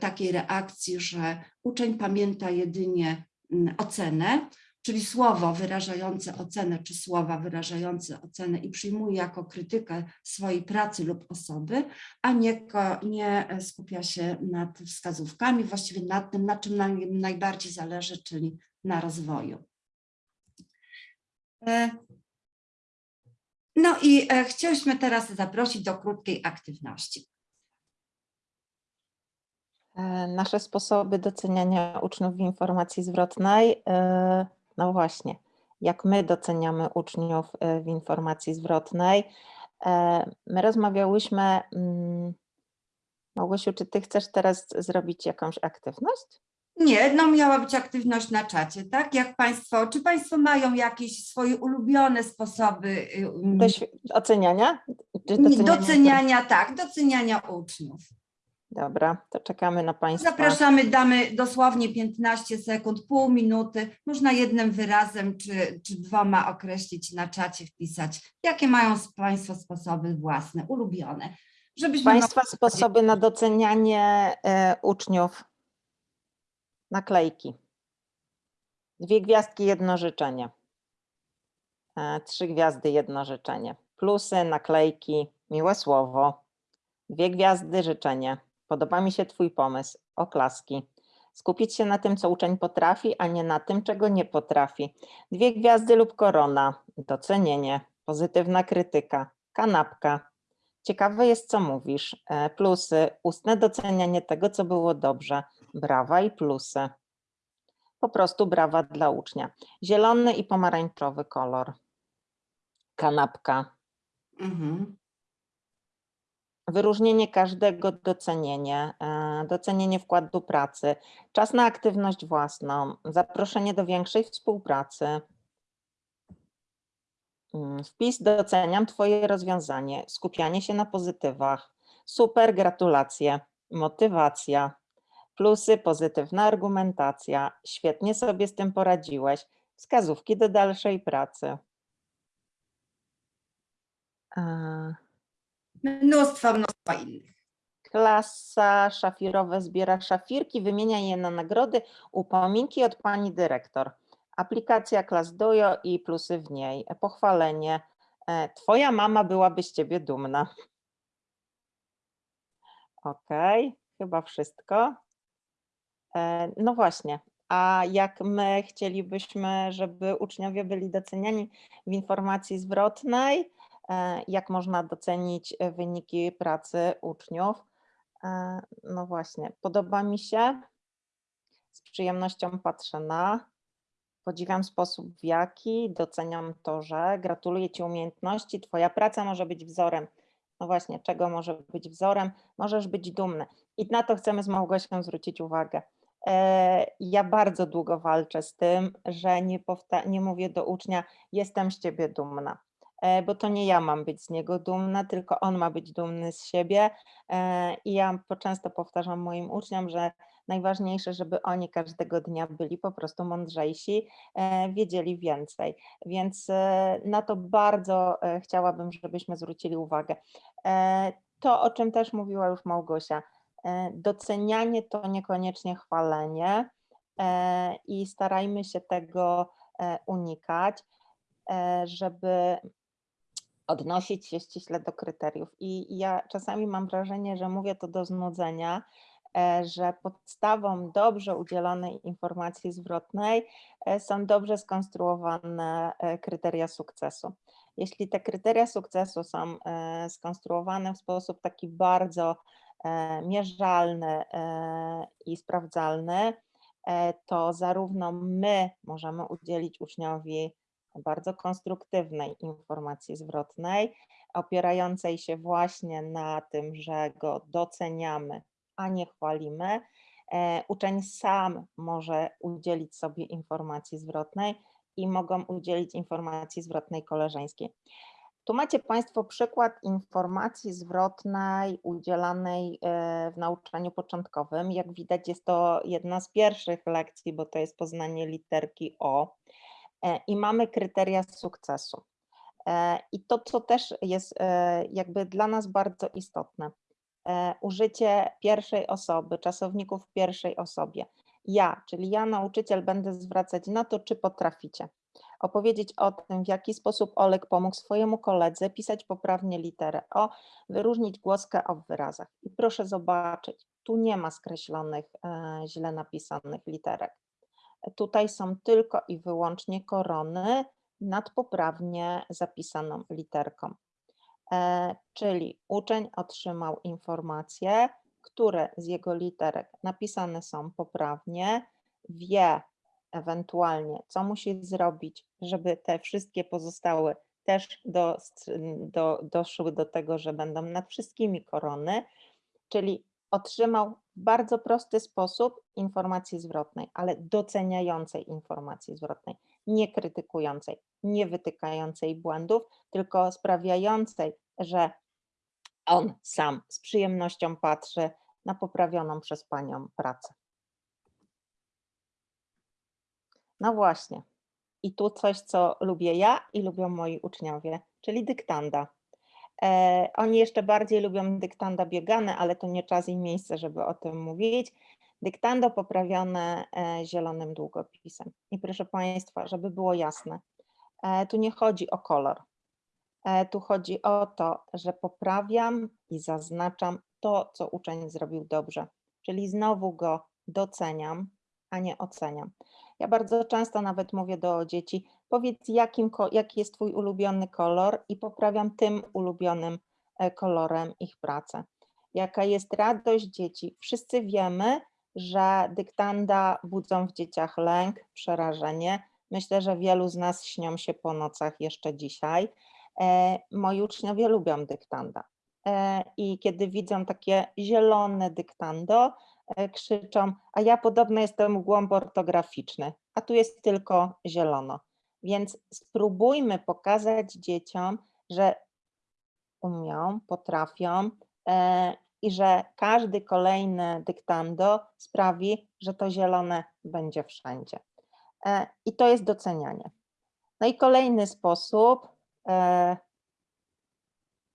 takiej reakcji, że uczeń pamięta jedynie mm, ocenę, czyli słowo wyrażające ocenę, czy słowa wyrażające ocenę i przyjmuje jako krytykę swojej pracy lub osoby, a nie, nie e, skupia się nad wskazówkami, właściwie nad tym, na czym nam najbardziej zależy, czyli na rozwoju. E, No i e, chcieliśmy teraz zaprosić do krótkiej aktywności. E, Nasze sposoby doceniania uczniów w informacji zwrotnej. e, No właśnie, jak my doceniamy uczniów e, w informacji zwrotnej. My rozmawiałyśmy. mm, Małgosiu, czy ty chcesz teraz zrobić jakąś aktywność? Nie, no miała być aktywność na czacie, tak? Jak Państwo, czy Państwo mają jakieś swoje ulubione sposoby y, mm, oceniania? Doceniania? doceniania, tak, doceniania uczniów? Dobra, to czekamy na Państwa. Zapraszamy, damy dosłownie 15 sekund, pół minuty. Można jednym wyrazem czy, czy dwoma określić na czacie, wpisać, jakie mają Państwo sposoby własne, ulubione. Żebyśmy Państwa sposoby na docenianie e, uczniów. Naklejki. Dwie gwiazdki, jedno życzenie. E, trzy gwiazdy, jedno życzenie. Plusy, naklejki, miłe słowo. Dwie gwiazdy, życzenie. Podoba mi się Twój pomysł. Oklaski. Skupić się na tym, co uczeń potrafi, a nie na tym, czego nie potrafi. Dwie gwiazdy lub korona. Docenienie. Pozytywna krytyka. Kanapka. Ciekawe jest, co mówisz. E, Plusy, ustne docenianie tego, co było dobrze. Brawa i plusy. Po prostu brawa dla ucznia. Zielony i pomarańczowy kolor. Kanapka. Mhm. Wyróżnienie każdego docenienie, e, docenienie wkładu pracy, czas na aktywność własną, zaproszenie do większej współpracy. Mm, Wpis doceniam Twoje rozwiązanie, skupianie się na pozytywach. Super, gratulacje, motywacja, plusy, pozytywna argumentacja, świetnie sobie z tym poradziłeś, wskazówki do dalszej pracy. E, Mnóstwo, mnóstwo innych. Klasa szafirowe zbiera szafirki, wymienia je na nagrody, upominki od pani dyrektor. Aplikacja klas Dojo i plusy w niej. Pochwalenie. E, Twoja mama byłaby z ciebie dumna. Okej, chyba wszystko. E, No właśnie, a jak my chcielibyśmy, żeby uczniowie byli doceniani w informacji zwrotnej, jak można docenić e, wyniki pracy uczniów. E, No właśnie, podoba mi się, z przyjemnością patrzę na, podziwiam sposób w jaki, doceniam to, że gratuluję Ci umiejętności, Twoja praca może być wzorem. No właśnie, czego może być wzorem? Możesz być dumny. I na to chcemy z Małgosią zwrócić uwagę. E, Ja bardzo długo walczę z tym, że nie, nie mówię do ucznia, jestem z ciebie dumna, E, bo to nie ja mam być z niego dumna, tylko on ma być dumny z siebie. E, I ja często powtarzam moim uczniom, że najważniejsze, żeby oni każdego dnia byli po prostu mądrzejsi, e, wiedzieli więcej. Więc e, na to bardzo e, chciałabym, żebyśmy zwrócili uwagę. E, To, o czym też mówiła już Małgosia, e, docenianie to niekoniecznie chwalenie e, i starajmy się tego e, unikać, e, żeby odnosić się ściśle do kryteriów. I ja czasami mam wrażenie, że mówię to do znudzenia, e, że podstawą dobrze udzielonej informacji zwrotnej e, są dobrze skonstruowane e, kryteria sukcesu. Jeśli te kryteria sukcesu są skonstruowane w sposób taki bardzo mierzalny i sprawdzalny, to zarówno my możemy udzielić uczniowi bardzo konstruktywnej informacji zwrotnej, opierającej się właśnie na tym, że go doceniamy, a nie chwalimy. E, Uczeń sam może udzielić sobie informacji zwrotnej i mogą udzielić informacji zwrotnej koleżeńskiej. Tu macie Państwo przykład informacji zwrotnej udzielanej e, w nauczaniu początkowym. Jak widać, jest to jedna z pierwszych lekcji, bo to jest poznanie literki O. E, I mamy kryteria sukcesu. E, I to, co też jest e, jakby dla nas bardzo istotne, użycie pierwszej osoby, czasowników w pierwszej osobie. Ja, czyli ja, nauczyciel, będę zwracać na to, czy potraficie. Opowiedzieć o tym, w jaki sposób Olek pomógł swojemu koledze pisać poprawnie literę O, wyróżnić głoskę O wyrazach. I proszę zobaczyć, tu nie ma skreślonych, źle napisanych literek. Tutaj są tylko i wyłącznie korony nad poprawnie zapisaną literką. E, Czyli uczeń otrzymał informacje, które z jego literek napisane są poprawnie, wie ewentualnie, co musi zrobić, żeby te wszystkie pozostałe też do, do, doszły do tego, że będą nad wszystkimi korony, czyli otrzymał bardzo prosty sposób informacji zwrotnej, ale doceniającej informacji zwrotnej, nie krytykującej, nie wytykającej błędów, tylko sprawiającej, że on sam z przyjemnością patrzy na poprawioną przez panią pracę. No właśnie. I tu coś, co lubię ja i lubią moi uczniowie, czyli dyktanda. E, Oni jeszcze bardziej lubią dyktanda biegane, ale to nie czas i miejsce, żeby o tym mówić. Dyktando poprawione e, zielonym długopisem. I proszę Państwa, żeby było jasne, e, tu nie chodzi o kolor. Tu chodzi o to, że poprawiam i zaznaczam to, co uczeń zrobił dobrze. Czyli znowu go doceniam, a nie oceniam. Ja bardzo często nawet mówię do dzieci, powiedz jakim, jaki jest twój ulubiony kolor i poprawiam tym ulubionym e, kolorem ich pracę. Jaka jest radość dzieci? Wszyscy wiemy, że dyktanda budzą w dzieciach lęk, przerażenie. Myślę, że wielu z nas śnią się po nocach jeszcze dzisiaj. E, Moi uczniowie lubią dyktanda. E, I kiedy widzą takie zielone dyktando, krzyczą, a ja podobno jestem głąb ortograficzny, a tu jest tylko zielono. Więc spróbujmy pokazać dzieciom, że umią, potrafią e, i że każdy kolejny dyktando sprawi, że to zielone będzie wszędzie. E, I to jest docenianie. No i kolejny sposób. E,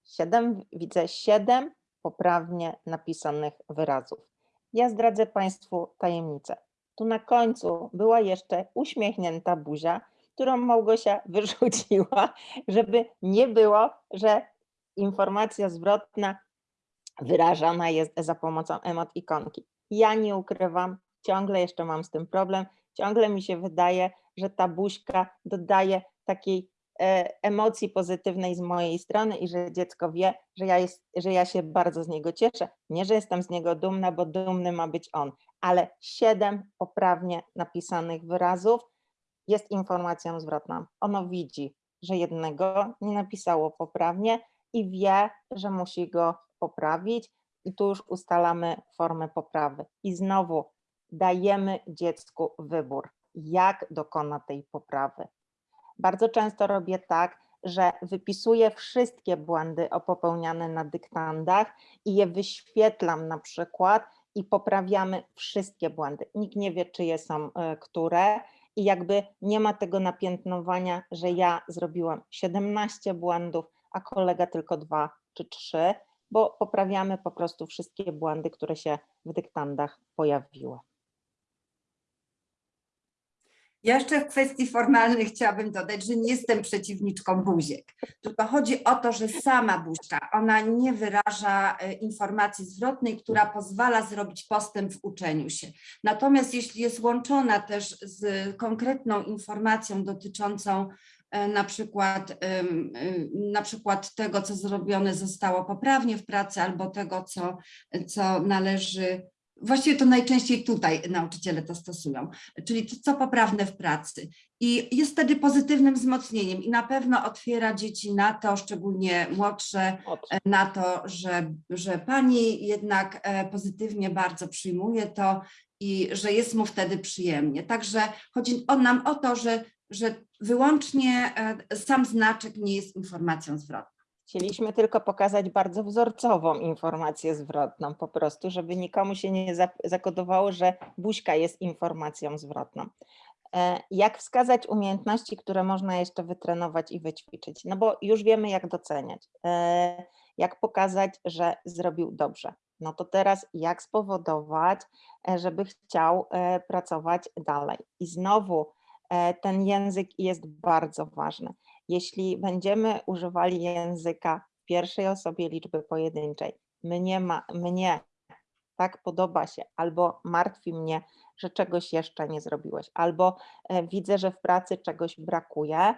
siedem, widzę siedem poprawnie napisanych wyrazów. Ja zdradzę Państwu tajemnicę. Tu na końcu była jeszcze uśmiechnięta buzia, którą Małgosia <laughs> wyrzuciła, żeby nie było, że informacja zwrotna wyrażana jest za pomocą emot ikonki. Ja nie ukrywam, ciągle jeszcze mam z tym problem. Ciągle mi się wydaje, że ta buźka dodaje takiej e, emocji pozytywnej z mojej strony i że dziecko wie, że ja, jest, że ja się bardzo z niego cieszę. Nie, że jestem z niego dumna, bo dumny ma być on, ale siedem poprawnie napisanych wyrazów jest informacją zwrotną. Ono widzi, że jednego nie napisało poprawnie i wie, że musi go poprawić i tu już ustalamy formę poprawy. I znowu dajemy dziecku wybór, jak dokona tej poprawy. Bardzo często robię tak, że wypisuję wszystkie błędy popełniane na dyktandach i je wyświetlam na przykład i poprawiamy wszystkie błędy. Nikt nie wie, czyje są e, które i jakby nie ma tego napiętnowania, że ja zrobiłam 17 błędów, a kolega tylko dwa czy trzy, bo poprawiamy po prostu wszystkie błędy, które się w dyktandach pojawiły. Jeszcze w kwestii formalnej chciałabym dodać, że nie jestem przeciwniczką buziek, tylko chodzi o to, że sama buźka, ona nie wyraża e, informacji zwrotnej, która pozwala zrobić postęp w uczeniu się. Natomiast jeśli jest łączona też z konkretną informacją dotyczącą e, na przykład, em, na przykład tego, co zrobione zostało poprawnie w pracy, albo tego, co, co należy Właściwie to najczęściej tutaj nauczyciele to stosują, czyli to, co poprawne w pracy. I jest wtedy pozytywnym wzmocnieniem i na pewno otwiera dzieci na to, szczególnie młodsze, Od- e, na to, że, że pani jednak e, pozytywnie bardzo przyjmuje to i że jest mu wtedy przyjemnie. Także chodzi o nam o to, że, że wyłącznie e, sam znaczek nie jest informacją zwrotną. Chcieliśmy tylko pokazać bardzo wzorcową informację zwrotną, po prostu, żeby nikomu się nie za- zakodowało, że buźka jest informacją zwrotną. E, Jak wskazać umiejętności, które można jeszcze wytrenować i wyćwiczyć? No bo już wiemy, jak doceniać, e, jak pokazać, że zrobił dobrze. No to teraz jak spowodować, e, żeby chciał pracować dalej. I znowu ten język jest bardzo ważny jeśli będziemy używali języka w pierwszej osobie liczby pojedynczej, mnie, ma, mnie tak podoba się, albo martwi mnie, że czegoś jeszcze nie zrobiłeś, albo e, widzę, że w pracy czegoś brakuje,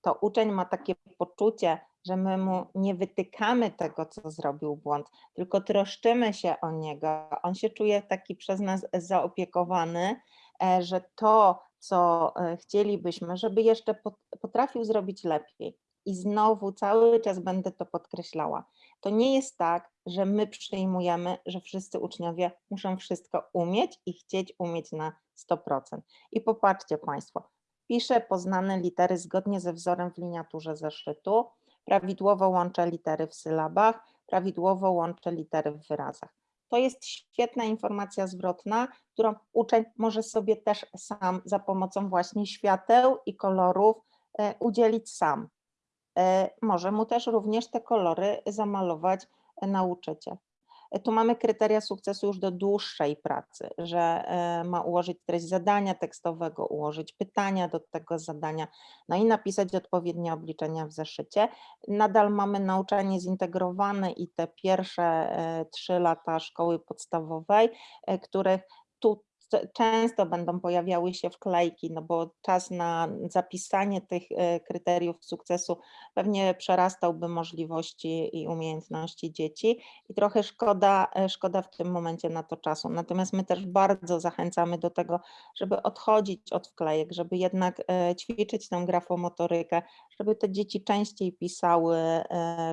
to uczeń ma takie poczucie, że my mu nie wytykamy tego, co zrobił błąd, tylko troszczymy się o niego. On się czuje taki przez nas zaopiekowany, e, że to, co e, chcielibyśmy, żeby jeszcze pot- potrafił zrobić lepiej. I znowu cały czas będę to podkreślała. To nie jest tak, że my przyjmujemy, że wszyscy uczniowie muszą wszystko umieć i chcieć umieć na 100%. I popatrzcie Państwo, piszę poznane litery zgodnie ze wzorem w liniaturze zeszytu, prawidłowo łączę litery w sylabach, prawidłowo łączę litery w wyrazach. To jest świetna informacja zwrotna, którą uczeń może sobie też sam za pomocą właśnie świateł i kolorów e, udzielić sam. E, Może mu też również te kolory zamalować e, nauczyciel. Tu mamy kryteria sukcesu już do dłuższej pracy, że e, ma ułożyć treść zadania tekstowego, ułożyć pytania do tego zadania, no i napisać odpowiednie obliczenia w zeszycie. Nadal mamy nauczanie zintegrowane i te pierwsze e, trzy lata szkoły podstawowej, e, których często będą pojawiały się wklejki, no bo czas na zapisanie tych e, kryteriów sukcesu pewnie przerastałby możliwości i umiejętności dzieci i trochę szkoda, e, szkoda w tym momencie na to czasu. Natomiast my też bardzo zachęcamy do tego, żeby odchodzić od wklejek, żeby jednak e, ćwiczyć tę grafomotorykę, żeby te dzieci częściej pisały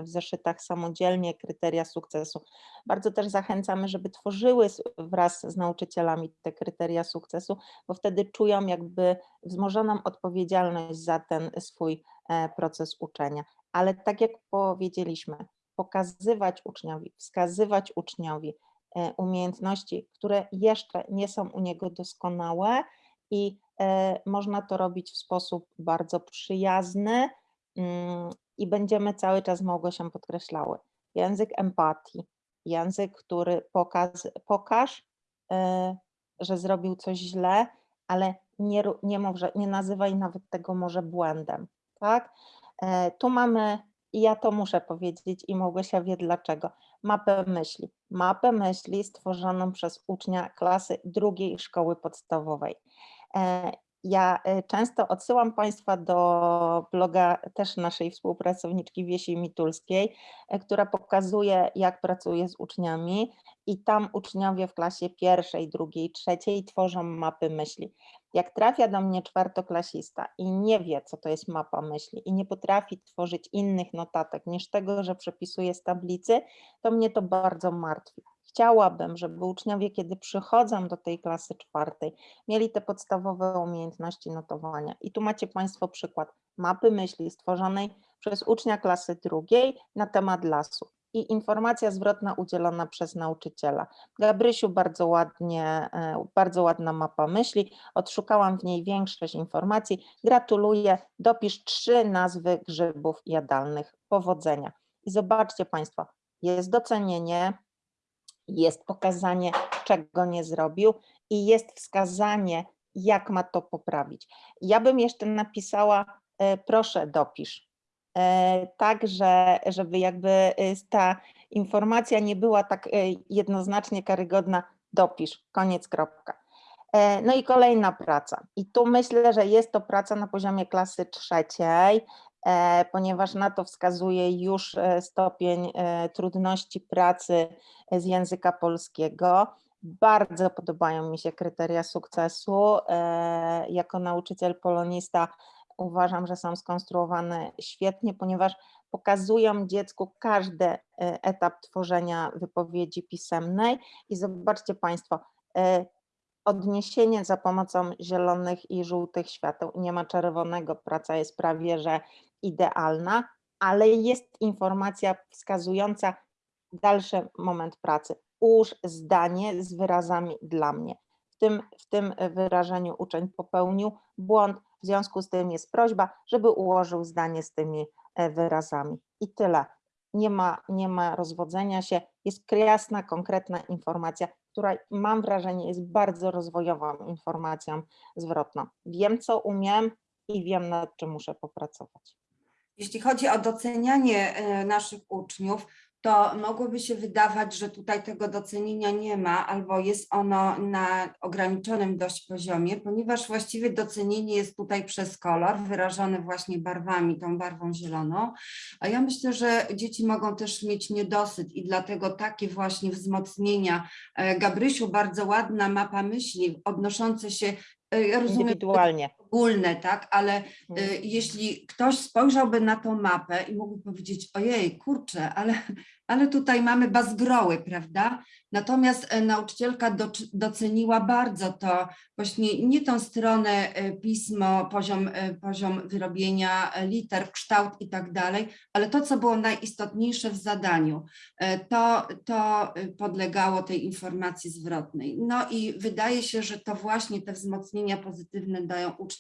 w zeszytach samodzielnie kryteria sukcesu. Bardzo też zachęcamy, żeby tworzyły wraz z nauczycielami te kryteria sukcesu, bo wtedy czują jakby wzmożoną odpowiedzialność za ten swój e, proces uczenia. Ale tak jak powiedzieliśmy, pokazywać uczniowi, wskazywać uczniowi e, umiejętności, które jeszcze nie są u niego doskonałe i e, można to robić w sposób bardzo przyjazny mm, i będziemy cały czas z Małgosią podkreślały. Język empatii, język, który pokaz, pokaż, że zrobił coś źle, ale nie, nie, mów, że, nie nazywaj nawet tego może błędem, tak? E, Tu mamy, i ja to muszę powiedzieć i Małgosia wie dlaczego, mapę myśli. Mapę myśli stworzoną przez ucznia klasy drugiej szkoły podstawowej. Ja e, często odsyłam Państwa do bloga też naszej współpracowniczki Wiesi Mitulskiej, e, która pokazuje, jak pracuje z uczniami i tam uczniowie w klasie pierwszej, drugiej, trzeciej tworzą mapy myśli. Jak trafia do mnie czwartoklasista i nie wie, co to jest mapa myśli i nie potrafi tworzyć innych notatek niż tego, że przepisuje z tablicy, to mnie to bardzo martwi. Chciałabym, żeby uczniowie, kiedy przychodzą do tej klasy czwartej, mieli te podstawowe umiejętności notowania. I tu macie Państwo przykład mapy myśli stworzonej przez ucznia klasy drugiej na temat lasu i informacja zwrotna udzielona przez nauczyciela. Gabrysiu, bardzo ładnie, e, bardzo ładna mapa myśli, odszukałam w niej większość informacji. Gratuluję, dopisz trzy nazwy grzybów jadalnych. Powodzenia. I zobaczcie Państwo, jest docenienie, jest pokazanie, czego nie zrobił i jest wskazanie, jak ma to poprawić. Ja bym jeszcze napisała, e, proszę dopisz, E, tak, że, żeby jakby e, ta informacja nie była tak jednoznacznie karygodna, dopisz, koniec, kropka. No i kolejna praca. I tu myślę, że jest to praca na poziomie klasy trzeciej, ponieważ na to wskazuje już e, stopień e, trudności pracy z języka polskiego. Bardzo podobają mi się kryteria sukcesu. E, Jako nauczyciel polonista uważam, że są skonstruowane świetnie, ponieważ pokazują dziecku każdy e, etap tworzenia wypowiedzi pisemnej i zobaczcie Państwo, e, odniesienie za pomocą zielonych i żółtych świateł, nie ma czerwonego, praca jest prawie że idealna, ale jest informacja wskazująca dalszy moment pracy. Ułóż zdanie z wyrazami dla mnie. W tym, w tym wyrażeniu uczeń popełnił błąd, w związku z tym jest prośba, żeby ułożył zdanie z tymi e, wyrazami. I tyle. Nie ma, nie ma rozwodzenia się, jest jasna, konkretna informacja, która mam wrażenie jest bardzo rozwojową informacją zwrotną. Wiem, co umiem i wiem, nad czym muszę popracować. Jeśli chodzi o docenianie e, naszych uczniów, to mogłoby się wydawać, że tutaj tego docenienia nie ma, albo jest ono na ograniczonym dość poziomie, ponieważ właściwie docenienie jest tutaj przez kolor, wyrażone właśnie barwami, tą barwą zieloną. A ja myślę, że dzieci mogą też mieć niedosyt i dlatego takie właśnie wzmocnienia. e, Gabrysiu, bardzo ładna mapa myśli odnoszące się, e, ja rozumiem, Indywidualnie. Ogólne, tak, ale Mhm. y, jeśli ktoś spojrzałby na tą mapę i mógłby powiedzieć, ojej, kurczę, ale, ale tutaj mamy bazgroły, prawda? Natomiast e, nauczycielka doc- doceniła bardzo to, właśnie nie tą stronę e, pismo, poziom, e, poziom wyrobienia liter, kształt i tak dalej, ale to, co było najistotniejsze w zadaniu, to, to podlegało tej informacji zwrotnej. No i wydaje się, że to właśnie te wzmocnienia pozytywne dają uczniom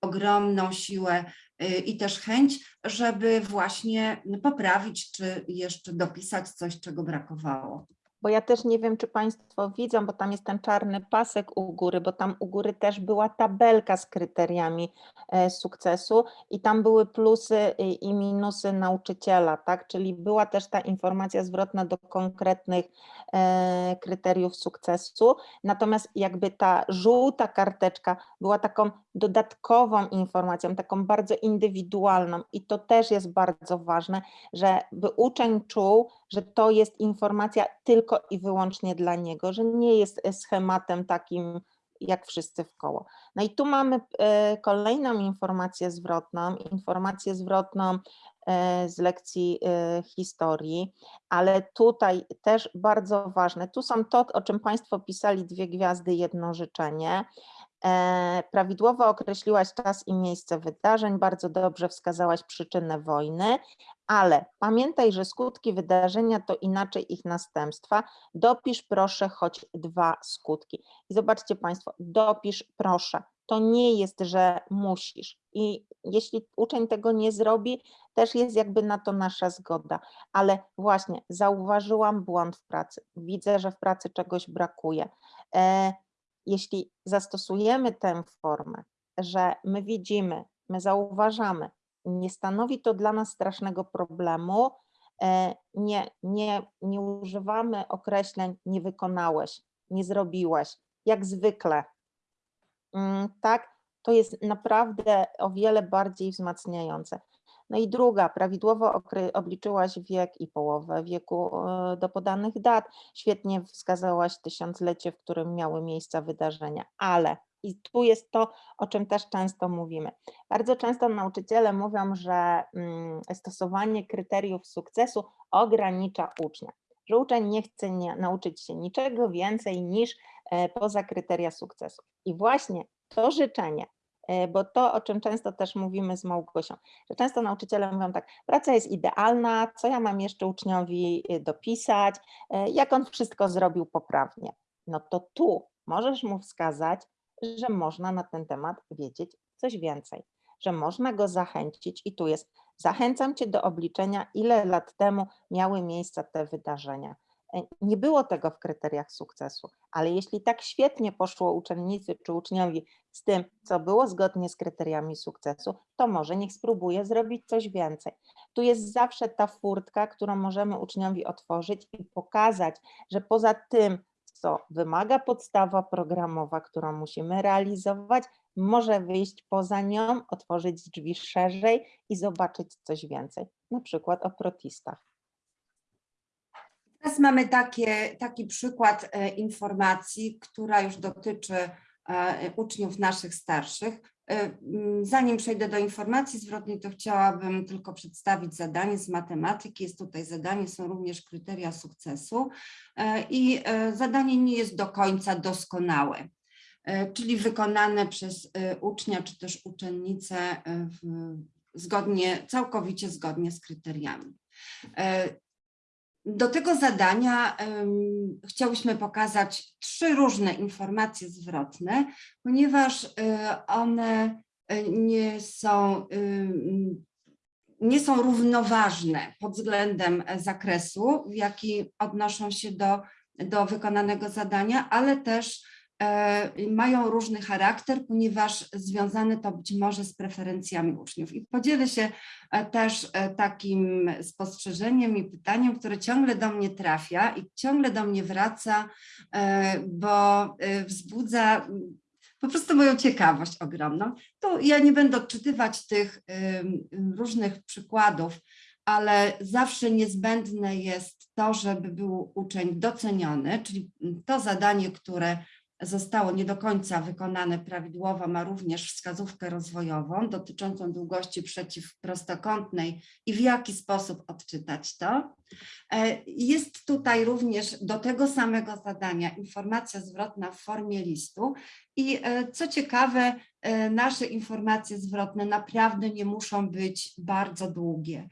ogromną siłę y, i też chęć, żeby właśnie poprawić czy jeszcze dopisać coś, czego brakowało. Bo ja też nie wiem, czy Państwo widzą, bo tam jest ten czarny pasek u góry, bo tam u góry też była tabelka z kryteriami e, sukcesu i tam były plusy i, minusy nauczyciela, tak? Czyli była też ta informacja zwrotna do konkretnych e, kryteriów sukcesu. Natomiast jakby ta żółta karteczka była taką dodatkową informacją, taką bardzo indywidualną i to też jest bardzo ważne, żeby uczeń czuł, że to jest informacja tylko i wyłącznie dla niego, że nie jest e, schematem takim jak wszyscy w koło. No i tu mamy e, kolejną informację zwrotną, informację zwrotną e, z lekcji historii, ale tutaj też bardzo ważne, tu są to, o czym Państwo pisali, dwie gwiazdy, jedno życzenie. E, Prawidłowo określiłaś czas i miejsce wydarzeń, bardzo dobrze wskazałaś przyczynę wojny, ale pamiętaj, że skutki wydarzenia to inaczej ich następstwa. Dopisz proszę choć dwa skutki. I zobaczcie Państwo, dopisz proszę. To nie jest, że musisz. I jeśli uczeń tego nie zrobi, też jest jakby na to nasza zgoda. Ale właśnie zauważyłam błąd w pracy. Widzę, że w pracy czegoś brakuje. Jeśli zastosujemy tę formę, że my widzimy, my zauważamy, nie stanowi to dla nas strasznego problemu, e, nie, nie, nie używamy określeń nie wykonałeś, nie zrobiłeś, jak zwykle, Mm, tak, To jest naprawdę o wiele bardziej wzmacniające. No i druga, prawidłowo obliczyłaś wiek i połowę wieku e, do podanych dat. Świetnie wskazałaś tysiąclecie, w którym miały miejsce wydarzenia, ale i tu jest to, o czym też często mówimy. Bardzo często nauczyciele mówią, że mm, stosowanie kryteriów sukcesu ogranicza ucznia, że uczeń nie chce nie, nauczyć się niczego więcej niż e, poza kryteria sukcesu. I właśnie to życzenie, bo to, o czym często też mówimy z Małgosią, że często nauczyciele mówią tak, praca jest idealna, co ja mam jeszcze uczniowi y, dopisać, e, jak on wszystko zrobił poprawnie. No to tu możesz mu wskazać, że można na ten temat wiedzieć coś więcej, że można go zachęcić i tu jest, zachęcam cię do obliczenia, ile lat temu miały miejsce te wydarzenia. E, Nie było tego w kryteriach sukcesu, ale jeśli tak świetnie poszło uczennicy czy uczniowi z tym, co było zgodnie z kryteriami sukcesu, to może niech spróbuje zrobić coś więcej. Tu jest zawsze ta furtka, którą możemy uczniowi otworzyć i pokazać, że poza tym, co wymaga podstawa programowa, którą musimy realizować, może wyjść poza nią, otworzyć drzwi szerzej i zobaczyć coś więcej, na przykład o protistach. Teraz mamy takie, taki przykład e, informacji, która już dotyczy e, uczniów naszych starszych. E, Zanim przejdę do informacji zwrotnej, to chciałabym tylko przedstawić zadanie z matematyki. Jest tutaj zadanie, są również kryteria sukcesu i zadanie nie jest do końca doskonałe, czyli wykonane przez ucznia czy też uczennicę zgodnie, całkowicie zgodnie z kryteriami. Do tego zadania um, chciałyśmy pokazać trzy różne informacje zwrotne, ponieważ y, one y, nie są, ym, nie są równoważne pod względem zakresu, w jaki odnoszą się do, do wykonanego zadania, ale też mają różny charakter, ponieważ związane to być może z preferencjami uczniów. I podzielę się e, też e, takim spostrzeżeniem i pytaniem, które ciągle do mnie trafia i ciągle do mnie wraca, e, bo e, wzbudza mm, po prostu moją ciekawość ogromną. Tu ja nie będę odczytywać tych ym, różnych przykładów, ale zawsze niezbędne jest to, żeby był uczeń doceniony, czyli to zadanie, które zostało nie do końca wykonane prawidłowo, ma również wskazówkę rozwojową dotyczącą długości przeciwprostokątnej i w jaki sposób odczytać to. E, Jest tutaj również do tego samego zadania informacja zwrotna w formie listu i e, co ciekawe, e, nasze informacje zwrotne naprawdę nie muszą być bardzo długie.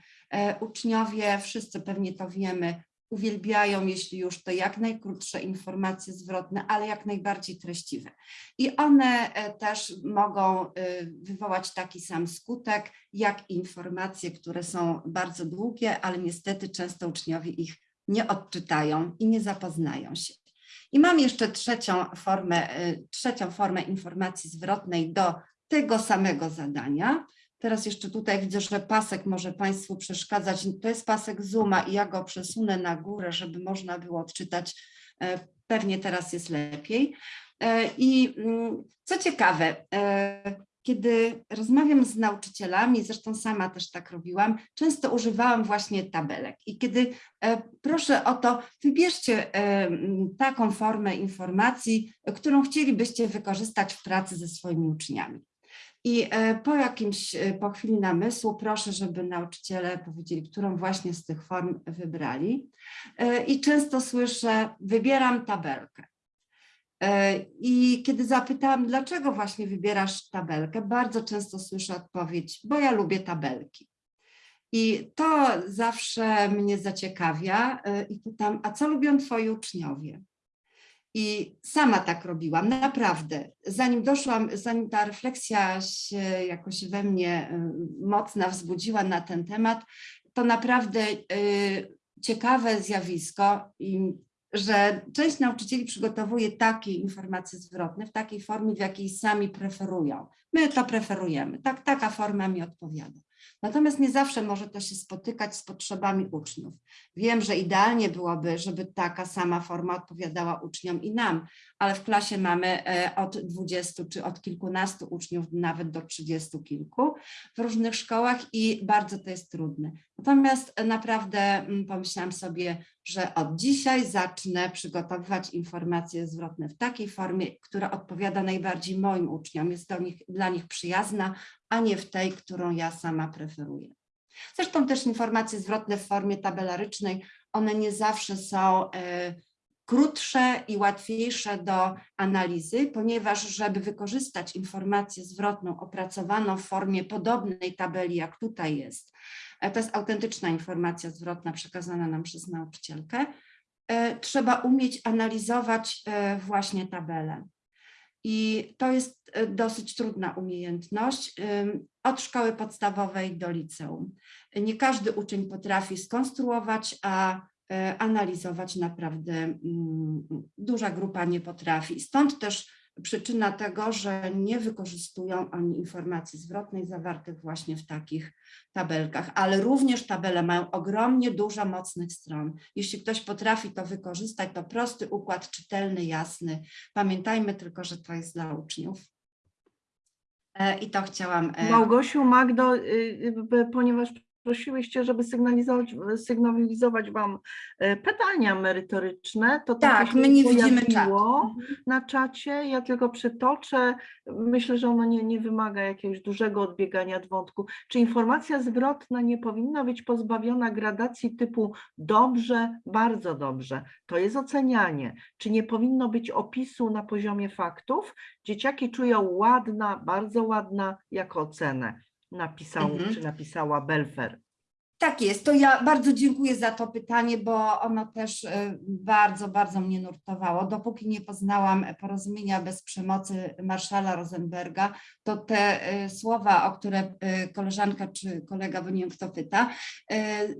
Uczniowie, wszyscy pewnie to wiemy, uwielbiają, jeśli już to jak najkrótsze informacje zwrotne, ale jak najbardziej treściwe. I one e, też mogą e, wywołać taki sam skutek, jak informacje, które są bardzo długie, ale niestety często uczniowie ich nie odczytają i nie zapoznają się. I mam jeszcze trzecią formę, e, trzecią formę informacji zwrotnej do tego samego zadania. Teraz jeszcze tutaj widzę, że pasek może Państwu przeszkadzać. To jest pasek Zooma i ja go przesunę na górę, żeby można było odczytać. E, Pewnie teraz jest lepiej. E, I mm, co ciekawe, e, kiedy rozmawiam z nauczycielami, zresztą sama też tak robiłam, często używałam właśnie tabelek. I kiedy proszę o to, wybierzcie taką formę informacji, którą chcielibyście wykorzystać w pracy ze swoimi uczniami. I e, po jakimś, e, po chwili namysłu proszę, żeby nauczyciele powiedzieli, którą właśnie z tych form wybrali. E, I często słyszę, wybieram tabelkę. I kiedy zapytałam, dlaczego właśnie wybierasz tabelkę, bardzo często słyszę odpowiedź, bo ja lubię tabelki. I to zawsze mnie zaciekawia i pytam, a co lubią twoi uczniowie? I sama tak robiłam, naprawdę. Zanim doszłam, zanim ta refleksja się jakoś we mnie y, mocna wzbudziła na ten temat, to naprawdę y, ciekawe zjawisko, że część nauczycieli przygotowuje takie informacje zwrotne w takiej formie, w jakiej sami preferują. My to preferujemy, tak, taka forma mi odpowiada. Natomiast nie zawsze może to się spotykać z potrzebami uczniów. Wiem, że idealnie byłoby, żeby taka sama forma odpowiadała uczniom i nam, ale w klasie mamy e, od 20 czy od kilkunastu uczniów, nawet do 30 kilku w różnych szkołach i bardzo to jest trudne. Natomiast e, naprawdę pomyślałam sobie, że od dzisiaj zacznę przygotowywać informacje zwrotne w takiej formie, która odpowiada najbardziej moim uczniom, jest do nich, dla nich przyjazna, a nie w tej, którą ja sama preferuję. Zresztą też informacje zwrotne w formie tabelarycznej, one nie zawsze są e, krótsze i łatwiejsze do analizy, ponieważ żeby wykorzystać informację zwrotną opracowaną w formie podobnej tabeli, jak tutaj jest, to jest autentyczna informacja zwrotna przekazana nam przez nauczycielkę, e, trzeba umieć analizować e, właśnie tabelę. I to jest e, dosyć trudna umiejętność od szkoły podstawowej do liceum. Nie każdy uczeń potrafi skonstruować, a analizować naprawdę mm, duża grupa nie potrafi. Stąd też przyczyna tego, że nie wykorzystują oni informacji zwrotnej zawartych właśnie w takich tabelkach, ale również tabele mają ogromnie dużo mocnych stron. Jeśli ktoś potrafi to wykorzystać, to prosty układ, czytelny, jasny. Pamiętajmy tylko, że to jest dla uczniów. E, I to chciałam. e, Małgosiu, Magdo, y, y, ponieważ prosiłyście, żeby sygnalizować, sygnalizować Wam e, pytania merytoryczne, to Tak, się my nie widzimy czatu. na czacie. Ja tylko przytoczę. Myślę, że ono nie, nie wymaga jakiegoś dużego odbiegania od wątku. Czy informacja zwrotna nie powinna być pozbawiona gradacji typu dobrze, bardzo dobrze? To jest ocenianie. Czy nie powinno być opisu na poziomie faktów? Dzieciaki czują ładna, bardzo ładna jako ocenę. Napisał Mhm. czy napisała Belfer. Tak jest, to ja bardzo dziękuję za to pytanie, bo ono też e, bardzo, bardzo mnie nurtowało. Dopóki nie poznałam porozumienia bez przemocy Marszala Rosenberga, to te e, słowa, o które e, koleżanka czy kolega, bo nie wiem kto pyta,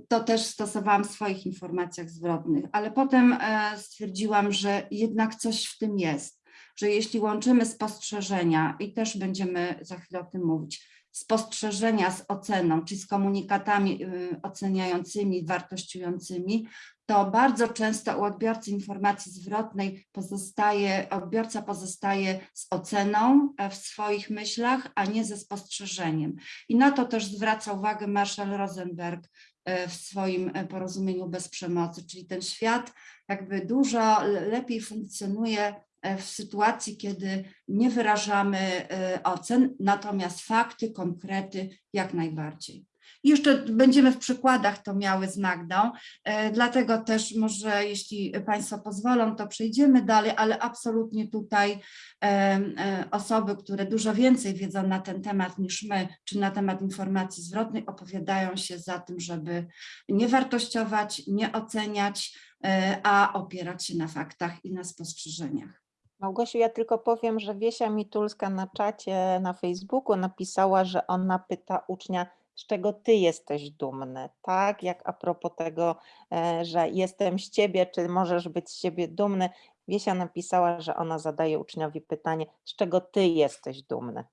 to też stosowałam w swoich informacjach zwrotnych, ale potem stwierdziłam, że jednak coś w tym jest, że jeśli łączymy spostrzeżenia i też będziemy za chwilę o tym mówić, spostrzeżenia z oceną, czy z komunikatami y, oceniającymi, wartościującymi, to bardzo często u odbiorcy informacji zwrotnej pozostaje, odbiorca pozostaje z oceną e, w swoich myślach, a nie ze spostrzeżeniem. I na to też zwraca uwagę Marshall Rosenberg e, w swoim e, porozumieniu bez przemocy, czyli ten świat jakby dużo le- lepiej funkcjonuje w sytuacji, kiedy nie wyrażamy e, ocen, natomiast fakty, konkrety jak najbardziej. Jeszcze będziemy w przykładach to miały z Magdą, e, dlatego też może jeśli Państwo pozwolą, to przejdziemy dalej, ale absolutnie tutaj e, e, osoby, które dużo więcej wiedzą na ten temat niż my, czy na temat informacji zwrotnej, opowiadają się za tym, żeby nie wartościować, nie oceniać, e, a opierać się na faktach i na spostrzeżeniach. Małgosiu, ja tylko powiem, że Wiesia Mitulska na czacie na Facebooku napisała, że ona pyta ucznia, z czego ty jesteś dumny, tak? Jak a propos tego, e, że jestem z ciebie, czy możesz być z siebie dumny. Wiesia napisała, że ona zadaje uczniowi pytanie, z czego ty jesteś dumny.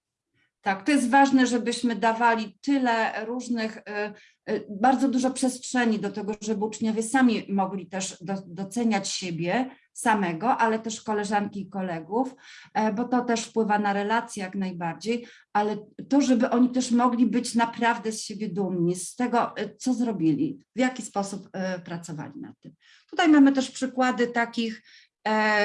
Tak, to jest ważne, żebyśmy dawali tyle różnych, y, y, bardzo dużo przestrzeni do tego, żeby uczniowie sami mogli też do, doceniać siebie samego, ale też koleżanki i kolegów, e, bo to też wpływa na relacje jak najbardziej, ale to, żeby oni też mogli być naprawdę z siebie dumni, z tego, y, co zrobili, w jaki sposób pracowali nad tym. Tutaj mamy też przykłady takich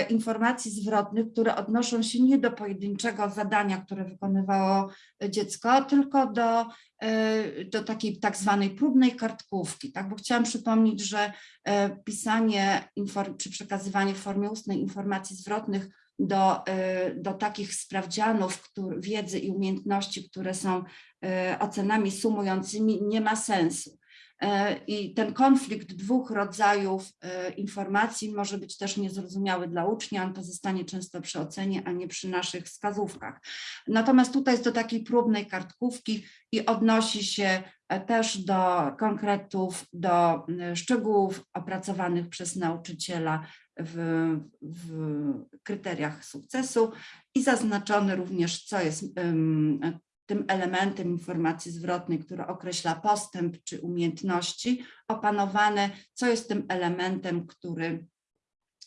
informacji zwrotnych, które odnoszą się nie do pojedynczego zadania, które wykonywało dziecko, tylko do, e, do takiej tak zwanej próbnej kartkówki, tak? bo chciałam przypomnieć, że e, pisanie czy przekazywanie w formie ustnej informacji zwrotnych do, e, do takich sprawdzianów który, wiedzy i umiejętności, które są e, ocenami sumującymi, nie ma sensu. E, I ten konflikt dwóch rodzajów e, informacji może być też niezrozumiały dla ucznia, on pozostanie często przy ocenie, a nie przy naszych wskazówkach. Natomiast tutaj jest do takiej próbnej kartkówki i odnosi się e, też do konkretów, do szczegółów opracowanych przez nauczyciela w, w kryteriach sukcesu i zaznaczony również, co jest tym elementem informacji zwrotnej, który określa postęp czy umiejętności opanowane, co jest tym elementem, który,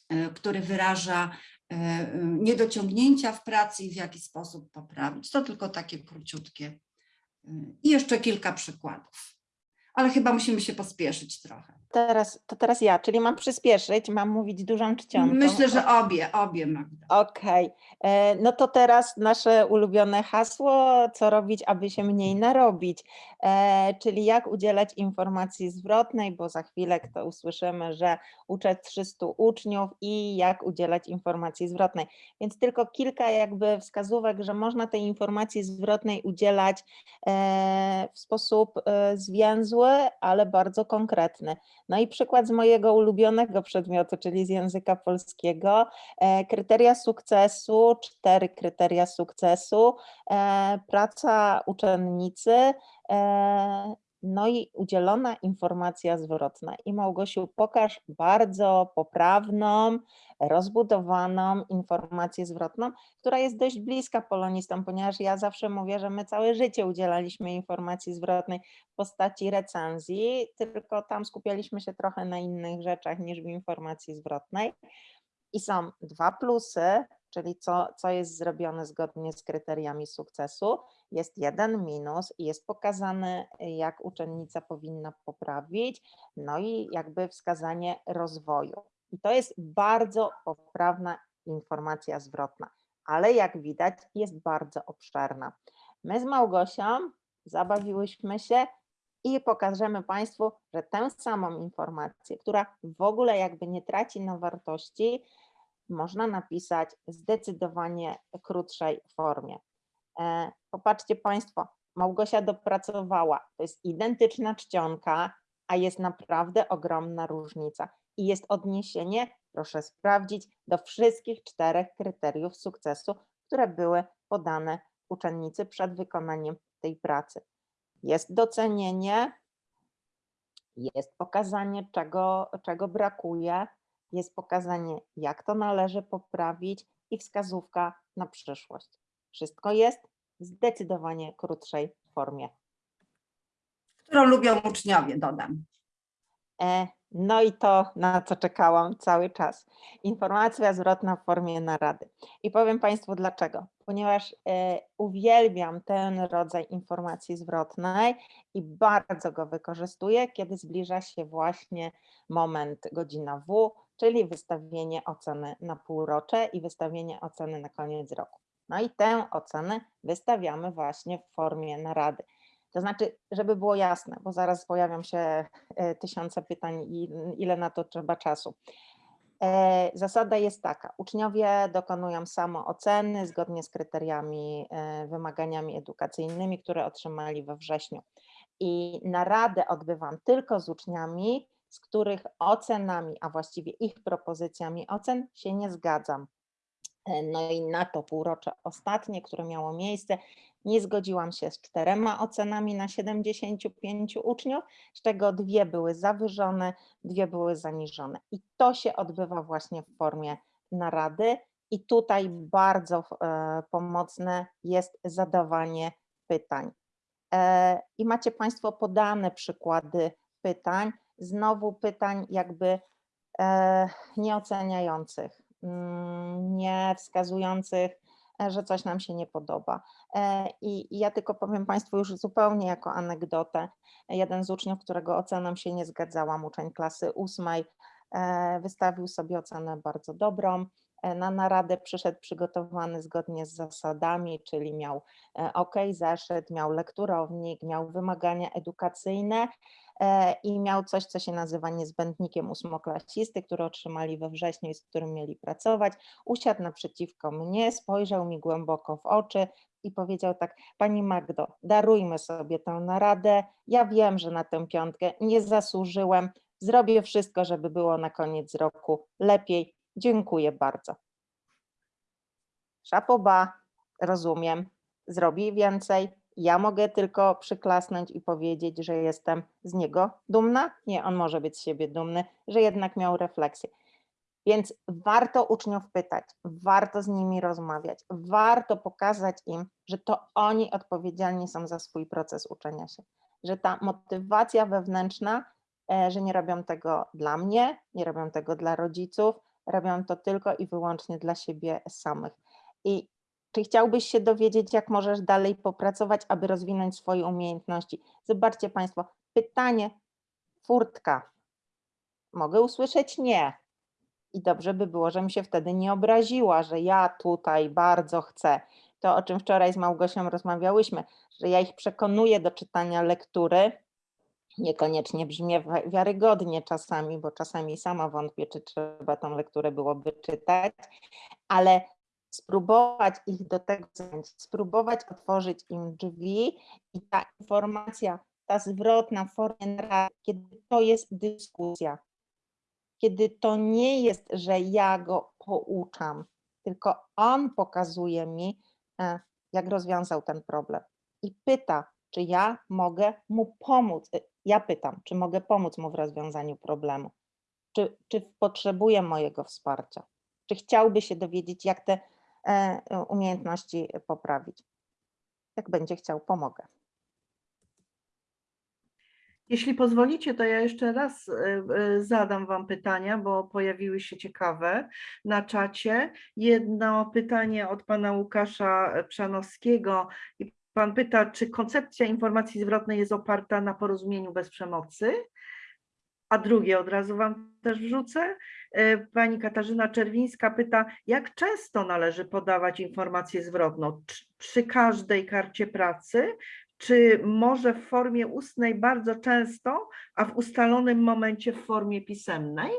e, który wyraża e, niedociągnięcia w pracy i w jaki sposób poprawić. To tylko takie króciutkie. e, I jeszcze kilka przykładów. Ale chyba musimy się pospieszyć trochę. Teraz, to teraz ja, czyli mam przyspieszyć, mam mówić dużą czcionką. Myślę, że obie, obie Magda. Okej, e, no to teraz nasze ulubione hasło, co robić, aby się mniej narobić, e, czyli jak udzielać informacji zwrotnej, bo za chwilę to usłyszymy, że uczę 300 uczniów i jak udzielać informacji zwrotnej. Więc tylko kilka jakby wskazówek, że można tej informacji zwrotnej udzielać e, w sposób e, zwięzły, ale bardzo konkretny. No i przykład z mojego ulubionego przedmiotu, czyli z języka polskiego. E, Kryteria sukcesu, cztery kryteria sukcesu, e, praca uczennicy, e, no i udzielona informacja zwrotna. I Małgosiu, pokaż bardzo poprawną, rozbudowaną informację zwrotną, która jest dość bliska polonistom, ponieważ ja zawsze mówię, że my całe życie udzielaliśmy informacji zwrotnej w postaci recenzji, tylko tam skupialiśmy się trochę na innych rzeczach niż w informacji zwrotnej. I są dwa plusy, czyli co, co jest zrobione zgodnie z kryteriami sukcesu. Jest jeden minus i jest pokazane, jak uczennica powinna poprawić, no i jakby wskazanie rozwoju. I to jest bardzo poprawna informacja zwrotna, ale jak widać, jest bardzo obszerna. My z Małgosią zabawiłyśmy się i pokażemy Państwu, że tę samą informację, która w ogóle jakby nie traci na wartości, można napisać zdecydowanie krótszej formie. E, Popatrzcie Państwo, Małgosia dopracowała, to jest identyczna czcionka, a jest naprawdę ogromna różnica i jest odniesienie, proszę sprawdzić, do wszystkich czterech kryteriów sukcesu, które były podane uczennicy przed wykonaniem tej pracy. Jest docenienie, jest pokazanie, czego, czego brakuje, jest pokazanie, jak to należy poprawić i wskazówka na przyszłość. Wszystko jest w zdecydowanie krótszej formie. Którą lubią uczniowie, dodam. E, No i to, na co czekałam cały czas. Informacja zwrotna w formie narady. I powiem Państwu dlaczego. Ponieważ e, uwielbiam ten rodzaj informacji zwrotnej i bardzo go wykorzystuję, kiedy zbliża się właśnie moment godzina W, czyli wystawienie oceny na półrocze i wystawienie oceny na koniec roku. No i tę ocenę wystawiamy właśnie w formie narady. To znaczy, żeby było jasne, bo zaraz pojawią się e, tysiące pytań i ile na to trzeba czasu. E, Zasada jest taka, uczniowie dokonują samooceny zgodnie z kryteriami, e, wymaganiami edukacyjnymi, które otrzymali we wrześniu. I naradę odbywam tylko z uczniami, z których ocenami, a właściwie ich propozycjami ocen się nie zgadzam. E, No i na to półrocze ostatnie, które miało miejsce, nie zgodziłam się z czterema ocenami na 75 uczniów, z czego dwie były zawyżone, dwie były zaniżone. I to się odbywa właśnie w formie narady. I tutaj bardzo e, pomocne jest zadawanie pytań. E, I macie Państwo podane przykłady pytań, znowu pytań jakby e, nieoceniających, mm, nie wskazujących, e, że coś nam się nie podoba. E, I ja tylko powiem Państwu już zupełnie jako anegdotę. Jeden z uczniów, którego oceną się nie zgadzałam, uczeń klasy ósmej, wystawił sobie ocenę bardzo dobrą. E, Na naradę przyszedł przygotowany zgodnie z zasadami, czyli miał e, OK, zeszyt, miał lekturownik, miał wymagania edukacyjne e, i miał coś, co się nazywa niezbędnikiem ósmoklasisty, który otrzymali we wrześniu i z którym mieli pracować. Usiadł naprzeciwko mnie, spojrzał mi głęboko w oczy i powiedział tak, Pani Magdo, darujmy sobie tę naradę. Ja wiem, że na tę piątkę nie zasłużyłem. Zrobię wszystko, żeby było na koniec roku lepiej. Dziękuję bardzo. Szapoba, rozumiem, zrobi więcej. Ja mogę tylko przyklasnąć i powiedzieć, że jestem z niego dumna. Nie, on może być z siebie dumny, że jednak miał refleksję. Więc warto uczniów pytać, warto z nimi rozmawiać, warto pokazać im, że to oni odpowiedzialni są za swój proces uczenia się, że ta motywacja wewnętrzna, e, że nie robią tego dla mnie, nie robią tego dla rodziców, robią to tylko i wyłącznie dla siebie samych. I czy chciałbyś się dowiedzieć, jak możesz dalej popracować, aby rozwinąć swoje umiejętności? Zobaczcie Państwo, pytanie, furtka. Mogę usłyszeć nie. I dobrze by było, żebym się wtedy nie obraziła, że ja tutaj bardzo chcę. To, o czym wczoraj z Małgosią rozmawiałyśmy, że ja ich przekonuję do czytania lektury, niekoniecznie brzmi wi- wiarygodnie czasami, bo czasami sama wątpię, czy trzeba tą lekturę byłoby czytać, ale spróbować ich do tego zachęcić, spróbować otworzyć im drzwi i ta informacja, ta zwrotna narracji, kiedy to jest dyskusja, kiedy to nie jest, że ja go pouczam, tylko on pokazuje mi, e, jak rozwiązał ten problem i pyta, czy ja mogę mu pomóc. Ja pytam, czy mogę pomóc mu w rozwiązaniu problemu, czy, czy potrzebuje mojego wsparcia, czy chciałby się dowiedzieć, jak te e, umiejętności poprawić. Jak będzie chciał, pomogę. Jeśli pozwolicie, to ja jeszcze raz e, e, zadam Wam pytania, bo pojawiły się ciekawe na czacie. Jedno pytanie od pana Łukasza Przanowskiego. I Pan pyta, czy koncepcja informacji zwrotnej jest oparta na porozumieniu bez przemocy? A drugie od razu Wam też wrzucę. E, Pani Katarzyna Czerwińska pyta, jak często należy podawać informację zwrotną? Przy każdej karcie pracy, czy może w formie ustnej bardzo często, a w ustalonym momencie w formie pisemnej?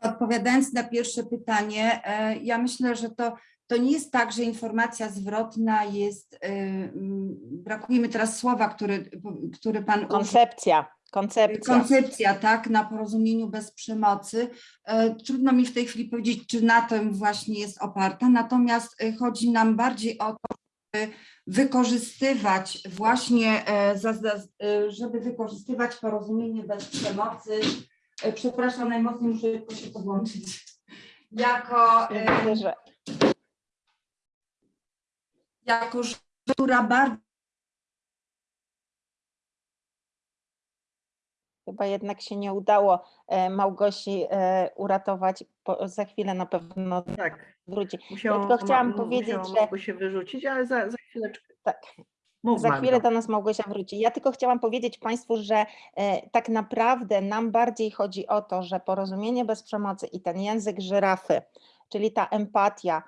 Odpowiadając na pierwsze pytanie, e, ja myślę, że to, to nie jest tak, że informacja zwrotna jest, e, mm, brakuje mi teraz słowa, który, który Pan. Koncepcja, koncepcja. Koncepcja, tak, na porozumieniu bez przemocy. E, Trudno mi w tej chwili powiedzieć, czy na tym właśnie jest oparta, natomiast e, chodzi nam bardziej o to, żeby wykorzystywać właśnie, e, e, żeby wykorzystywać porozumienie bez przemocy. Przepraszam, najmocniej muszę się podłączyć. Jako, Myślę, że jako rzecz, która bardzo chyba jednak się nie udało e, Małgosi e, uratować. Po, za chwilę na pewno Tak, wróci. musiało, tylko chciałam ma- powiedzieć, że- się wyrzucić, ale za, za chwileczkę. Tak. Mów, Za chwilę do nas Małgosia wróci. Ja tylko chciałam powiedzieć Państwu, że e, tak naprawdę nam bardziej chodzi o to, że porozumienie bez przemocy i ten język żyrafy, czyli ta empatia,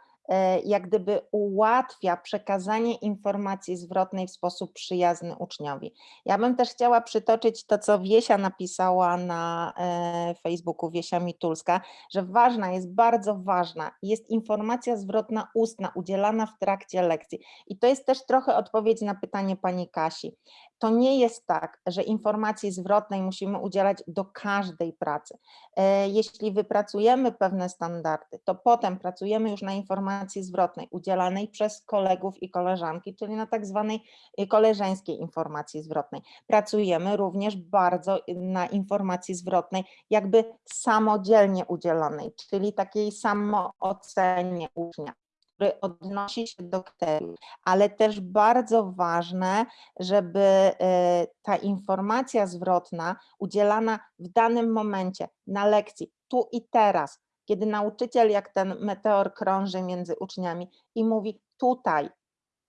jak gdyby ułatwia przekazanie informacji zwrotnej w sposób przyjazny uczniowi. Ja bym też chciała przytoczyć to, co Wiesia napisała na e, Facebooku, Wiesia Mitulska, że ważna jest, bardzo ważna jest informacja zwrotna ustna udzielana w trakcie lekcji. I to jest też trochę odpowiedź na pytanie pani Kasi. To nie jest tak, że informacji zwrotnej musimy udzielać do każdej pracy. E, Jeśli wypracujemy pewne standardy, to potem pracujemy już na informacji zwrotnej udzielanej przez kolegów i koleżanki, czyli na tak zwanej y, koleżeńskiej informacji zwrotnej. Pracujemy również bardzo y, na informacji zwrotnej, jakby samodzielnie udzielonej, czyli takiej samoocenie ucznia który odnosi się do kryteriów, ale też bardzo ważne, żeby e, ta informacja zwrotna udzielana w danym momencie na lekcji, tu i teraz, kiedy nauczyciel jak ten meteor krąży między uczniami i mówi tutaj,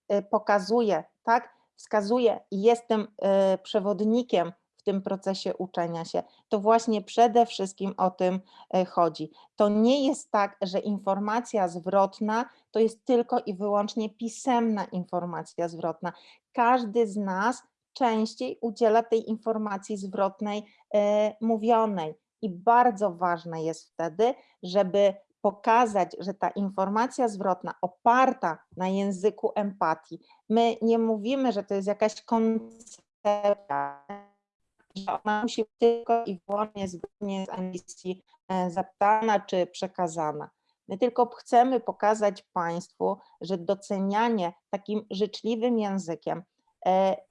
e, pokazuje, tak, wskazuje jestem e, przewodnikiem w tym procesie uczenia się, to właśnie przede wszystkim o tym e, chodzi. To nie jest tak, że informacja zwrotna to jest tylko i wyłącznie pisemna informacja zwrotna. Każdy z nas częściej udziela tej informacji zwrotnej mówionej i bardzo ważne jest wtedy, żeby pokazać, że ta informacja zwrotna oparta na języku empatii, my nie mówimy, że to jest jakaś koncepcja, że ona musi być tylko i wyłącznie zgodnie z emisji e, zapytana czy przekazana. My tylko chcemy pokazać Państwu, że docenianie takim życzliwym językiem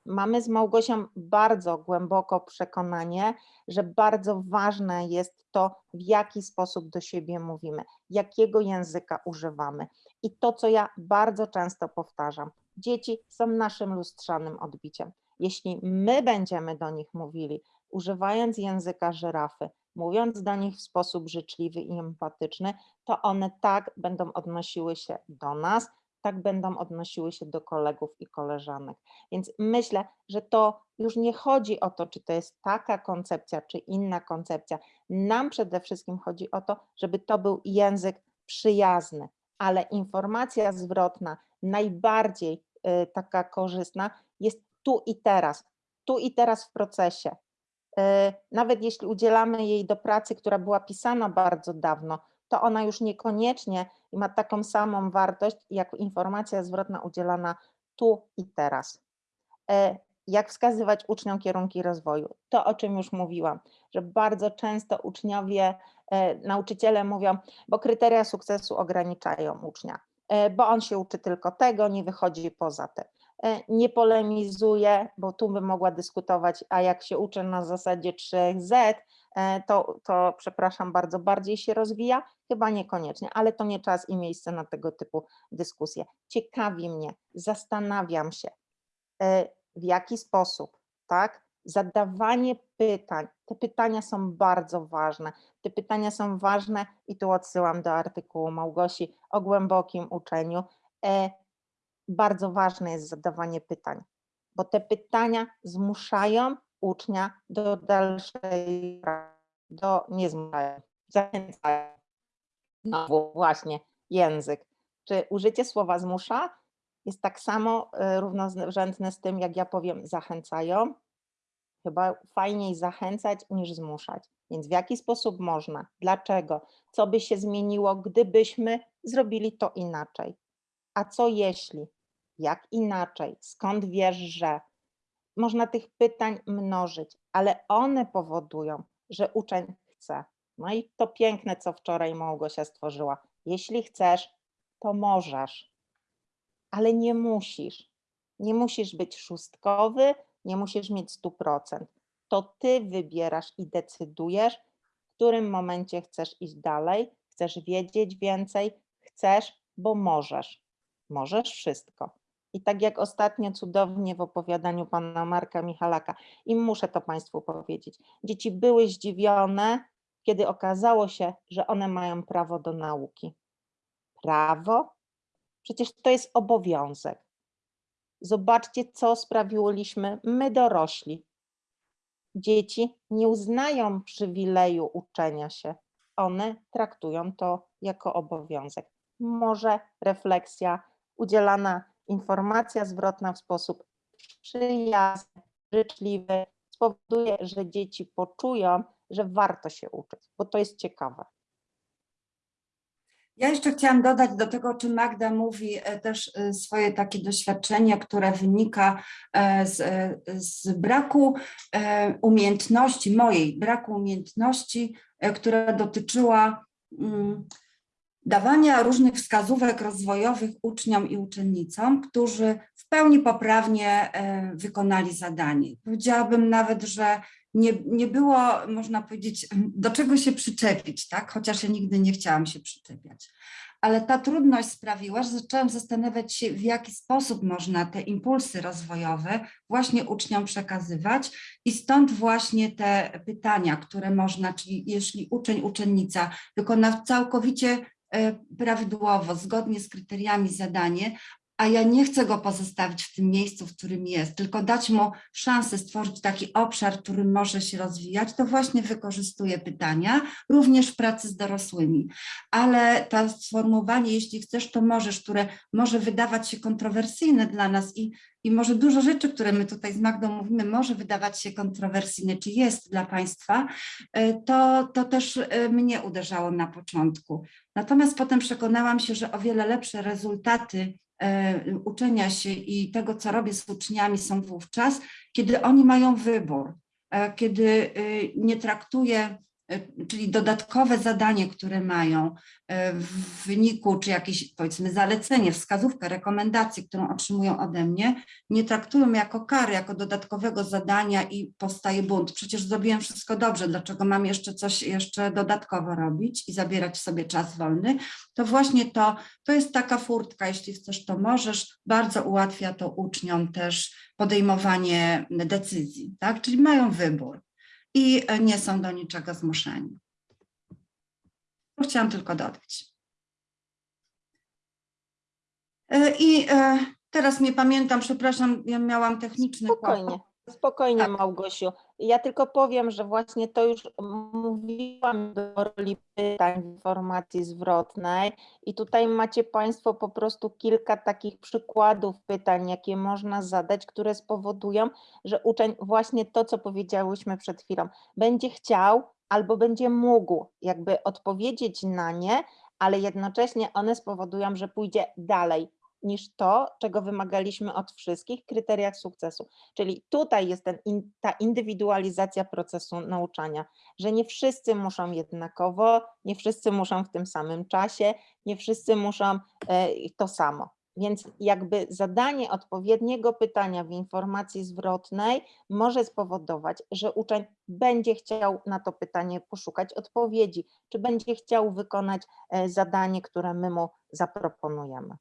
Mamy z Małgosią bardzo głęboko przekonanie, że bardzo ważne jest to, w jaki sposób do siebie mówimy, jakiego języka używamy. I to, co ja bardzo często powtarzam, dzieci są naszym lustrzanym odbiciem. Jeśli my będziemy do nich mówili, używając języka żyrafy, mówiąc do nich w sposób życzliwy i empatyczny, to one tak będą odnosiły się do nas, tak będą odnosiły się do kolegów i koleżanek. Więc myślę, że to już nie chodzi o to, czy to jest taka koncepcja, czy inna koncepcja. Nam przede wszystkim chodzi o to, żeby to był język przyjazny, ale informacja zwrotna, najbardziej y, taka korzystna, jest tu i teraz, tu i teraz w procesie. Y, Nawet jeśli udzielamy jej do pracy, która była pisana bardzo dawno, to ona już niekoniecznie ma taką samą wartość jak informacja zwrotna udzielana tu i teraz. E, Jak wskazywać uczniom kierunki rozwoju? To, o czym już mówiłam, że bardzo często uczniowie, e, nauczyciele mówią, bo kryteria sukcesu ograniczają ucznia, e, bo on się uczy tylko tego, nie wychodzi poza. E, Nie polemizuje, bo tu bym mogła dyskutować, a jak się uczy na zasadzie 3Z, e, to, to przepraszam bardzo, bardziej się rozwija? Chyba niekoniecznie, ale to nie czas i miejsce na tego typu dyskusje. Ciekawi mnie, zastanawiam się, e, w jaki sposób, tak? Zadawanie pytań. Te pytania są bardzo ważne. Te pytania są ważne i tu odsyłam do artykułu Małgosi o głębokim uczeniu. E, Bardzo ważne jest zadawanie pytań, bo te pytania zmuszają ucznia do dalszej do nie zmuszają, zachęcają. Znowu właśnie język. Czy użycie słowa zmusza jest tak samo y, równorzędne z tym, jak ja powiem zachęcają? Chyba fajniej zachęcać niż zmuszać. Więc w jaki sposób można? Dlaczego? Co by się zmieniło, gdybyśmy zrobili to inaczej? A co jeśli? Jak inaczej? Skąd wiesz, że? Można tych pytań mnożyć, ale one powodują, że uczeń chce. No i to piękne, co wczoraj Małgosia stworzyła. Jeśli chcesz, to możesz, ale nie musisz. Nie musisz być szóstkowy, nie musisz mieć 100%. To ty wybierasz i decydujesz, w którym momencie chcesz iść dalej, chcesz wiedzieć więcej, chcesz, bo możesz. Możesz wszystko. I tak jak ostatnio cudownie w opowiadaniu pana Marka Michalaka, i muszę to Państwu powiedzieć, dzieci były zdziwione, kiedy okazało się, że one mają prawo do nauki. Prawo? Przecież to jest obowiązek. Zobaczcie, co sprawiłyśmy my dorośli. Dzieci nie uznają przywileju uczenia się. One traktują to jako obowiązek. Może refleksja, udzielana informacja zwrotna w sposób przyjazny, życzliwy spowoduje, że dzieci poczują, że warto się uczyć, bo to jest ciekawe. Ja jeszcze chciałam dodać do tego, o czym Magda mówi, e, też e, swoje takie doświadczenie, które wynika e, z, z braku umiejętności, mojej braku umiejętności, która dotyczyła mm, dawania różnych wskazówek rozwojowych uczniom i uczennicom, którzy w pełni poprawnie e, wykonali zadanie. Powiedziałabym nawet, że nie, nie było, można powiedzieć, do czego się przyczepić, tak? chociaż ja nigdy nie chciałam się przyczepiać. Ale ta trudność sprawiła, że zaczęłam zastanawiać się, w jaki sposób można te impulsy rozwojowe właśnie uczniom przekazywać i stąd właśnie te pytania, które można, czyli jeśli uczeń, uczennica wykona całkowicie prawidłowo, zgodnie z kryteriami zadanie, a ja nie chcę go pozostawić w tym miejscu, w którym jest, tylko dać mu szansę stworzyć taki obszar, w którym może się rozwijać, to właśnie wykorzystuję pytania, również w pracy z dorosłymi. Ale to sformułowanie, jeśli chcesz, to możesz, które może wydawać się kontrowersyjne dla nas i, i może dużo rzeczy, które my tutaj z Magdą mówimy, może wydawać się kontrowersyjne, czy jest dla Państwa, e, to, to też e, mnie uderzało na początku. Natomiast potem przekonałam się, że o wiele lepsze rezultaty uczenia się i tego, co robię z uczniami są wówczas, kiedy oni mają wybór, e, kiedy y, nie traktuję czyli dodatkowe zadanie, które mają y, w wyniku, czy jakieś powiedzmy zalecenie, wskazówkę, rekomendację, którą otrzymują ode mnie, nie traktują jako kary, jako dodatkowego zadania i powstaje bunt. Przecież zrobiłem wszystko dobrze, dlaczego mam jeszcze coś jeszcze dodatkowo robić i zabierać sobie czas wolny, to właśnie to, to jest taka furtka, jeśli chcesz, to możesz, bardzo ułatwia to uczniom też podejmowanie decyzji, tak? czyli mają wybór i nie są do niczego zmuszeni. To Chciałam tylko dodać. E, I e, teraz nie pamiętam, przepraszam, ja miałam techniczny Spokojnie, kłopot. spokojnie Tak. Małgosiu. Ja tylko powiem, że właśnie to już mówiłam do roli pytań informacji zwrotnej. I tutaj macie Państwo po prostu kilka takich przykładów pytań, jakie można zadać, które spowodują, że uczeń właśnie to, co powiedziałyśmy przed chwilą, będzie chciał albo będzie mógł jakby odpowiedzieć na nie, ale jednocześnie one spowodują, że pójdzie dalej niż to, czego wymagaliśmy od wszystkich kryteriach sukcesu. Czyli tutaj jest ten, in, ta indywidualizacja procesu nauczania, że nie wszyscy muszą jednakowo, nie wszyscy muszą w tym samym czasie, nie wszyscy muszą e, to samo. Więc jakby zadanie odpowiedniego pytania w informacji zwrotnej może spowodować, że uczeń będzie chciał na to pytanie poszukać odpowiedzi, czy będzie chciał wykonać e, zadanie, które my mu zaproponujemy.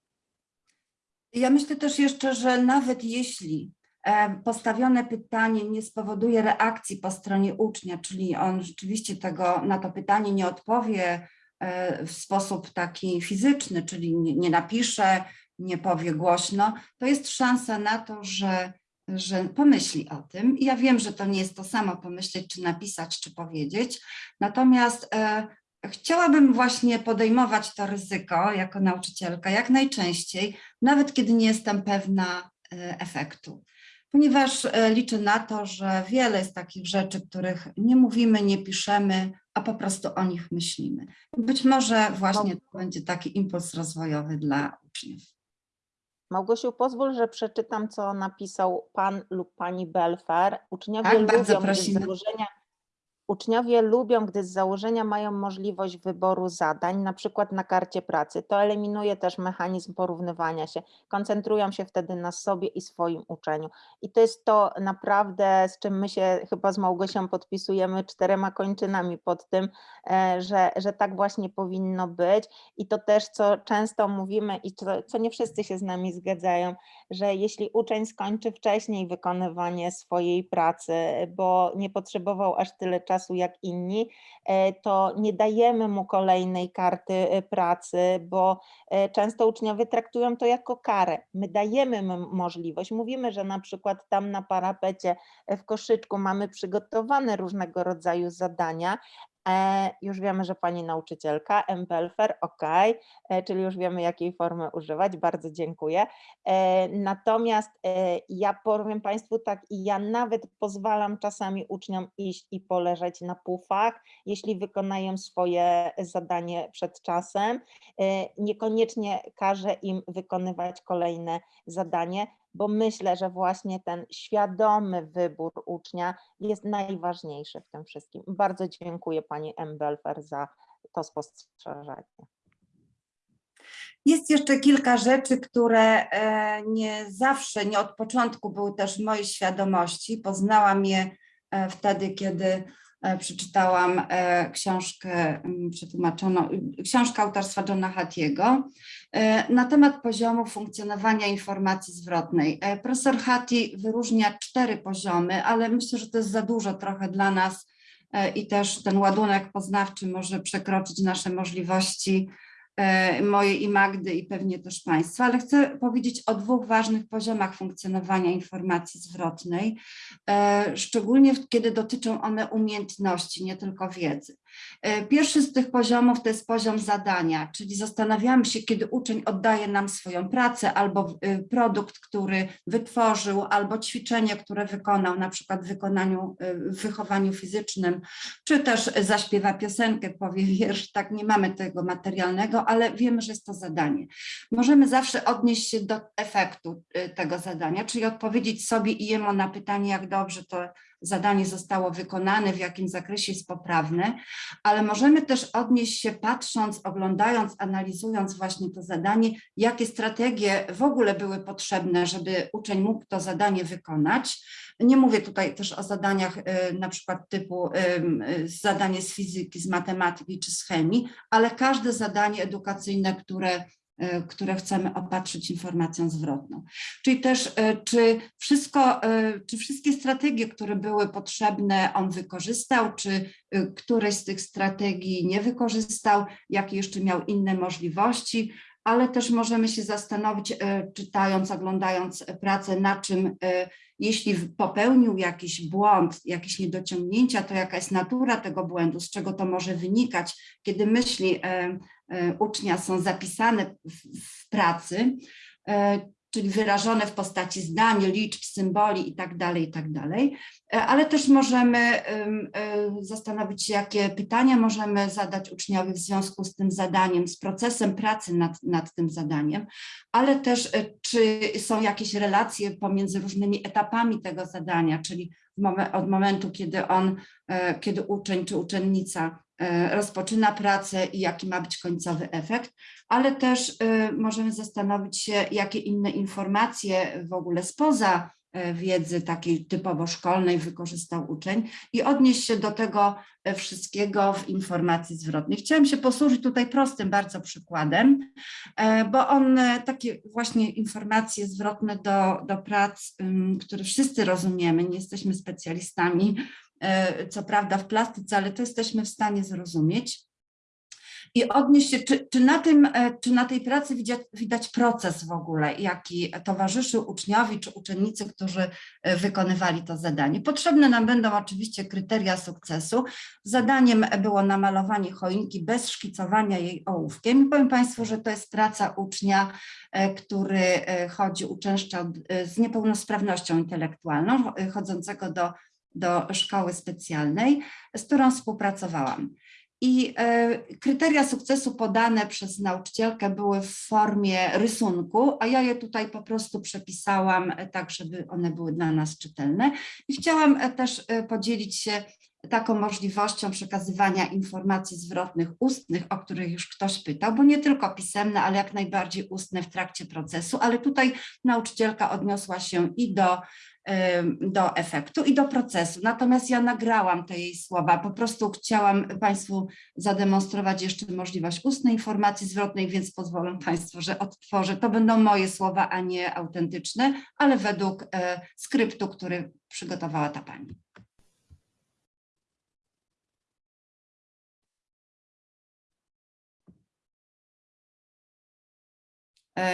Ja myślę też jeszcze, że nawet jeśli e, postawione pytanie nie spowoduje reakcji po stronie ucznia, czyli on rzeczywiście tego, na to pytanie nie odpowie e, w sposób taki fizyczny, czyli nie, napisze, nie powie głośno, to jest szansa na to, że, że pomyśli o tym. Ja wiem, że to nie jest to samo pomyśleć, czy napisać, czy powiedzieć, natomiast e, Chciałabym właśnie podejmować to ryzyko jako nauczycielka jak najczęściej, nawet kiedy nie jestem pewna e, efektu, ponieważ e, liczę na to, że wiele jest takich rzeczy, których nie mówimy, nie piszemy, a po prostu o nich myślimy. Być może właśnie to będzie taki impuls rozwojowy dla uczniów. Małgosiu, pozwól, że przeczytam, co napisał pan lub pani Belfer. Uczniowie Tak, bardzo lubią, z prosimy. założenia, uczniowie lubią, gdy z założenia mają możliwość wyboru zadań, na przykład na karcie pracy. To eliminuje też mechanizm porównywania się. Koncentrują się wtedy na sobie i swoim uczeniu. I to jest to naprawdę, z czym my się chyba z Małgosią podpisujemy czterema kończynami pod tym, e, że, że tak właśnie powinno być. I to też, co często mówimy i co, co nie wszyscy się z nami zgadzają, że jeśli uczeń skończy wcześniej wykonywanie swojej pracy, bo nie potrzebował aż tyle czasu jak inni, e, to nie dajemy mu kolejnej karty e, pracy, bo e, często uczniowie traktują to jako karę. My dajemy mu możliwość, mówimy, że na przykład tam na parapecie w koszyczku mamy przygotowane różnego rodzaju zadania, Już wiemy, że pani nauczycielka, Mbelfer, ok, e, czyli już wiemy, jakiej formy używać, bardzo dziękuję. E, Natomiast e, ja powiem Państwu tak, ja nawet pozwalam czasami uczniom iść i poleżeć na pufach, jeśli wykonają swoje zadanie przed czasem. E, Niekoniecznie każę im wykonywać kolejne zadanie, bo myślę, że właśnie ten świadomy wybór ucznia jest najważniejszy w tym wszystkim. Bardzo dziękuję Pani M. Belfer za to spostrzeżenie. Jest jeszcze kilka rzeczy, które e, nie zawsze, nie od początku były też w mojej świadomości. Poznałam je e, wtedy, kiedy przeczytałam e, książkę mm, przetłumaczoną, książkę autorstwa Johna Hattiego e, na temat poziomu funkcjonowania informacji zwrotnej. E, Profesor Hattie wyróżnia cztery poziomy, ale myślę, że to jest za dużo trochę dla nas e, i też ten ładunek poznawczy może przekroczyć nasze możliwości e, mojej i Magdy i pewnie też Państwa, ale chcę powiedzieć o dwóch ważnych poziomach funkcjonowania informacji zwrotnej, e, szczególnie kiedy dotyczą one umiejętności, nie tylko wiedzy. E, Pierwszy z tych poziomów to jest poziom zadania, czyli zastanawiamy się, kiedy uczeń oddaje nam swoją pracę albo e, produkt, który wytworzył, albo ćwiczenie, które wykonał, na przykład w wykonaniu, e, w wychowaniu fizycznym, czy też zaśpiewa piosenkę, powie wiersz, tak nie mamy tego materialnego, ale wiemy, że jest to zadanie. Możemy zawsze odnieść się do efektu tego zadania, czyli odpowiedzieć sobie i jemu na pytanie, jak dobrze to zadanie zostało wykonane, w jakim zakresie jest poprawne, ale możemy też odnieść się patrząc, oglądając, analizując właśnie to zadanie, jakie strategie w ogóle były potrzebne, żeby uczeń mógł to zadanie wykonać. Nie mówię tutaj też o zadaniach y, na przykład typu ym, y, zadanie z fizyki, z matematyki czy z chemii, ale każde zadanie edukacyjne, które, y, które chcemy opatrzyć informacją zwrotną. Czyli też, y, czy wszystko, y, czy wszystkie strategie, które były potrzebne, on wykorzystał, czy y, któreś z tych strategii nie wykorzystał, jakie jeszcze miał inne możliwości, ale też możemy się zastanowić, czytając, oglądając pracę, na czym, jeśli popełnił jakiś błąd, jakieś niedociągnięcia, to jaka jest natura tego błędu, z czego to może wynikać, kiedy myśli ucznia są zapisane w, pracy, e, czyli wyrażone w postaci zdań, liczb, symboli i tak dalej, i tak. E, Ale też możemy em, e, zastanowić się, jakie pytania możemy zadać uczniowi w związku z tym zadaniem, z procesem pracy nad, nad tym zadaniem, ale też e, czy są jakieś relacje pomiędzy różnymi etapami tego zadania, czyli od momentu, kiedy on, e, kiedy uczeń czy uczennica e, rozpoczyna pracę i jaki ma być końcowy efekt, ale też e, możemy zastanowić się, jakie inne informacje w ogóle spoza e, wiedzy takiej typowo szkolnej wykorzystał uczeń i odnieść się do tego e, wszystkiego w informacji zwrotnej. Chciałam się posłużyć tutaj prostym bardzo przykładem, e, bo on e, takie właśnie informacje zwrotne do, do prac, które wszyscy rozumiemy, nie jesteśmy specjalistami, e, co prawda w plastyce, ale to jesteśmy w stanie zrozumieć i odnieść się, czy, czy, na tym, e, czy na tej pracy widać, widać proces w ogóle, jaki towarzyszył uczniowi czy uczennicy, którzy e, wykonywali to zadanie. Potrzebne nam będą oczywiście kryteria sukcesu. Zadaniem było namalowanie choinki bez szkicowania jej ołówkiem. I powiem Państwu, że to jest praca ucznia, e, który e, chodzi, uczęszczał e, z niepełnosprawnością intelektualną, e, chodzącego do, do szkoły specjalnej, z którą współpracowałam. I e, kryteria sukcesu podane przez nauczycielkę były w formie rysunku, a ja je tutaj po prostu przepisałam e, tak, żeby one były dla nas czytelne. I chciałam e, też podzielić się taką możliwością przekazywania informacji zwrotnych ustnych, o których już ktoś pytał, bo nie tylko pisemne, ale jak najbardziej ustne w trakcie procesu, ale tutaj nauczycielka odniosła się i do do efektu i do procesu. Natomiast ja nagrałam te jej słowa. Po prostu chciałam Państwu zademonstrować jeszcze możliwość ustnej informacji zwrotnej, więc pozwolą Państwo, że odtworzę. To będą moje słowa, a nie autentyczne, ale według e, skryptu, który przygotowała ta Pani.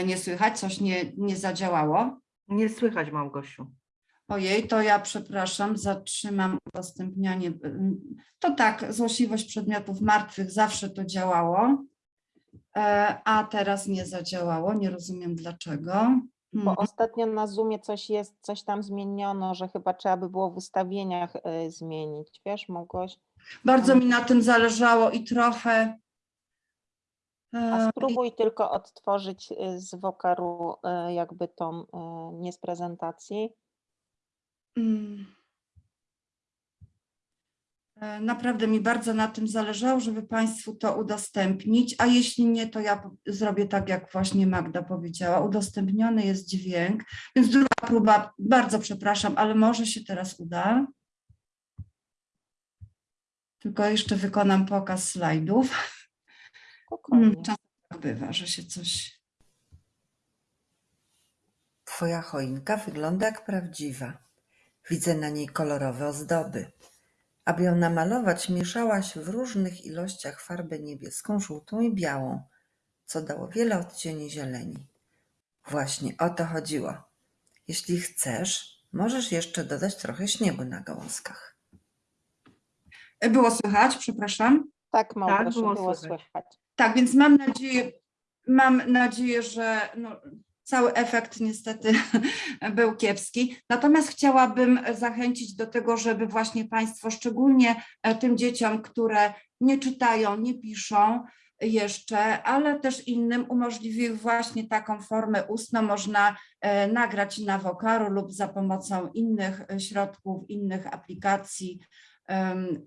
Nie słychać, coś nie, nie zadziałało. Nie słychać, Małgosiu. Ojej, to ja przepraszam, zatrzymam udostępnianie. Ym, To tak, złośliwość przedmiotów martwych zawsze to działało, e, a teraz nie zadziałało, nie rozumiem dlaczego. Bo Mhm. ostatnio na Zoomie coś jest, coś tam zmieniono, że chyba trzeba by było w ustawieniach y, zmienić. Wiesz, mogłaś? Bardzo mi na tym zależało i trochę. A spróbuj tylko odtworzyć y, z Wokaru y, jakby tą, y, nie z prezentacji. Mm. E, Naprawdę mi bardzo na tym zależało, żeby Państwu to udostępnić, a jeśli nie, to ja zrobię tak, jak właśnie Magda powiedziała. Udostępniony jest dźwięk, więc druga próba, bardzo przepraszam, ale może się teraz uda. Tylko jeszcze wykonam pokaz slajdów. Spokojnie. Mm, Czasem tak bywa, że się coś... Twoja choinka wygląda jak prawdziwa. Widzę na niej kolorowe ozdoby. Aby ją namalować, mieszałaś w różnych ilościach farbę niebieską, żółtą i białą, co dało wiele odcieni zieleni. Właśnie o to chodziło. Jeśli chcesz, możesz jeszcze dodać trochę śniegu na gałązkach. Było słychać, przepraszam. Tak, Małgosiu, było było, słychać. słychać. Tak, więc mam nadzieję, mam nadzieję, że no, cały efekt niestety <laughs> był kiepski. Natomiast chciałabym zachęcić do tego, żeby właśnie Państwo, szczególnie e, tym dzieciom, które nie czytają, nie piszą, jeszcze, ale też innym umożliwił właśnie taką formę ustną. Można e, nagrać na wokaru lub za pomocą innych e, środków, innych aplikacji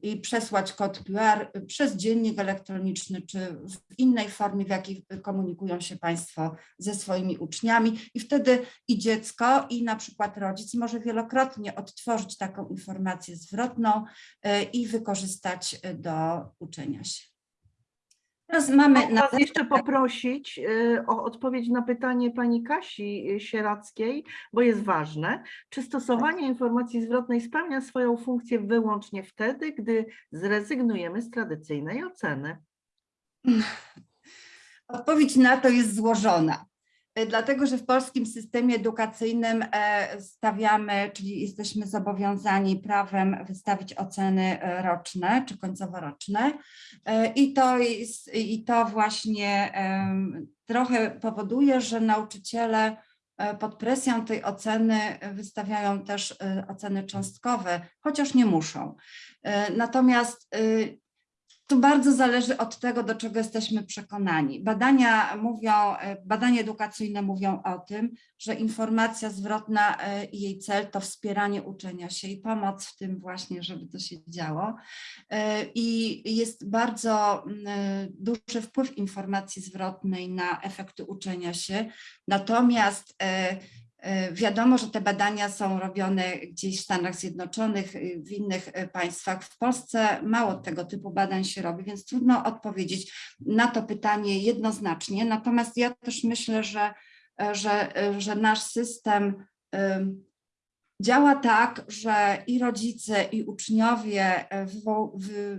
i przesłać kod QR przez dziennik elektroniczny czy w innej formie, w jakiej komunikują się Państwo ze swoimi uczniami. I wtedy i dziecko, i na przykład rodzic może wielokrotnie odtworzyć taką informację zwrotną e, i wykorzystać do uczenia się. Teraz mamy na jeszcze poprosić y, o odpowiedź na pytanie pani Kasi y, Sierackiej, bo jest ważne. Czy stosowanie informacji zwrotnej spełnia swoją funkcję wyłącznie wtedy, gdy zrezygnujemy z tradycyjnej oceny? Odpowiedź na to jest złożona. E, Dlatego, że w polskim systemie edukacyjnym e, stawiamy, czyli jesteśmy zobowiązani prawem wystawić oceny e, roczne czy końcoworoczne. I to, jest, i to właśnie trochę powoduje, że nauczyciele pod presją tej oceny wystawiają też oceny cząstkowe, chociaż nie muszą. Natomiast y, to bardzo zależy od tego, do czego jesteśmy przekonani. Badania mówią, e, badania edukacyjne mówią o tym, że informacja zwrotna e, i jej cel to wspieranie uczenia się i pomoc w tym właśnie, żeby to się działo. E, I jest bardzo duży wpływ informacji zwrotnej na efekty uczenia się. Natomiast Wiadomo, że te badania są robione gdzieś w Stanach Zjednoczonych, y, w innych e, państwach. W Polsce mało tego typu badań się robi, więc trudno odpowiedzieć na to pytanie jednoznacznie. Natomiast ja też myślę, że, e, że, e, że nasz system działa tak, że i rodzice, i uczniowie e,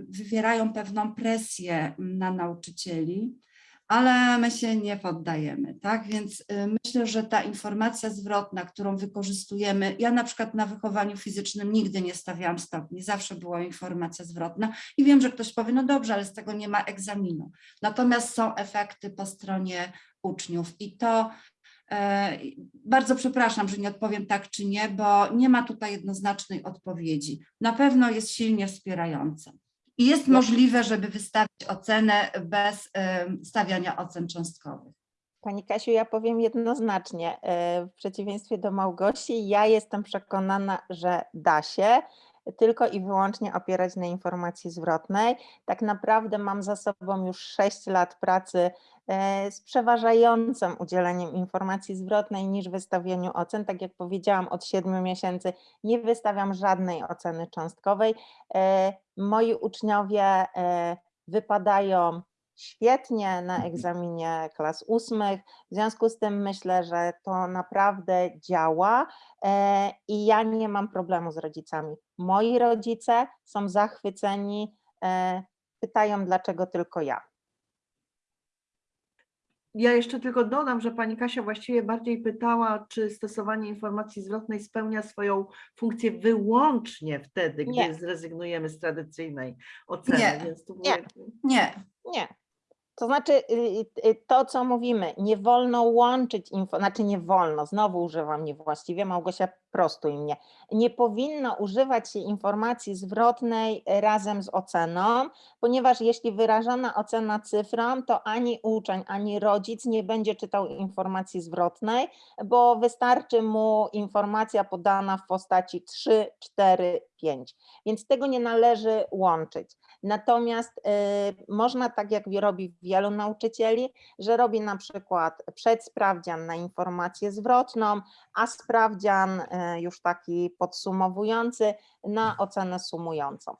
wywierają pewną presję na nauczycieli ale my się nie poddajemy, tak? Więc y, myślę, że ta informacja zwrotna, którą wykorzystujemy, ja na przykład na wychowaniu fizycznym nigdy nie stawiałam stopni, zawsze była informacja zwrotna i wiem, że ktoś powie, no dobrze, ale z tego nie ma egzaminu. Natomiast są efekty po stronie uczniów i to e, bardzo przepraszam, że nie odpowiem tak czy nie, bo nie ma tutaj jednoznacznej odpowiedzi. Na pewno jest silnie wspierająca. I jest możliwe, żeby wystawić ocenę bez em, stawiania ocen cząstkowych. Pani Kasiu, ja powiem jednoznacznie, e, w przeciwieństwie do Małgosi, ja jestem przekonana, że da się tylko i wyłącznie opierać na informacji zwrotnej. Tak naprawdę mam za sobą już 6 lat pracy e, z przeważającym udzieleniem informacji zwrotnej niż wystawieniu ocen. Tak jak powiedziałam, od 7 miesięcy nie wystawiam żadnej oceny cząstkowej. E, Moi uczniowie e, wypadają świetnie na egzaminie klas ósmych. W związku z tym myślę, że to naprawdę działa i ja nie mam problemu z rodzicami. Moi rodzice są zachwyceni, e, pytają, dlaczego tylko ja. Ja jeszcze tylko dodam, że pani Kasia właściwie bardziej pytała, czy stosowanie informacji zwrotnej spełnia swoją funkcję wyłącznie wtedy, Nie. gdy zrezygnujemy z tradycyjnej oceny. Nie, Więc tu nie. Nie, Nie. To znaczy, y, y, to co mówimy, nie wolno łączyć info, znaczy nie wolno, znowu używam niewłaściwie, Małgosia, prostuj mnie. Nie powinno używać się informacji zwrotnej razem z oceną, ponieważ jeśli wyrażana ocena cyfrą, to ani uczeń, ani rodzic nie będzie czytał informacji zwrotnej, bo wystarczy mu informacja podana w postaci 3, 4, 5. Więc tego nie należy łączyć. Natomiast y, można, tak jak robi wielu nauczycieli, że robi na przykład przedsprawdzian na informację zwrotną, a sprawdzian y, już taki podsumowujący na ocenę sumującą.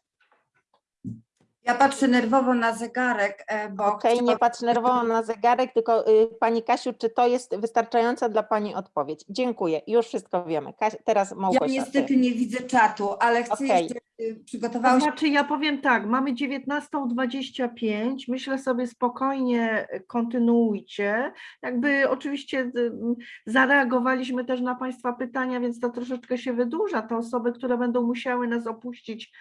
Ja patrzę nerwowo na zegarek, e, bo Okej, nie chciałam- patrz nerwowo na zegarek, tylko y, Pani Kasiu, czy to jest wystarczająca dla Pani odpowiedź? Dziękuję, już wszystko wiemy. Teraz ja Małgosia. ty. niestety nie widzę czatu, ale chcę Okej. jeszcze, y, To przygotowałam się znaczy, ja powiem tak, mamy 19.25, myślę sobie spokojnie e, kontynuujcie. Jakby oczywiście y, zareagowaliśmy też na Państwa pytania, więc to troszeczkę się wydłuża. Te osoby, które będą musiały nas opuścić,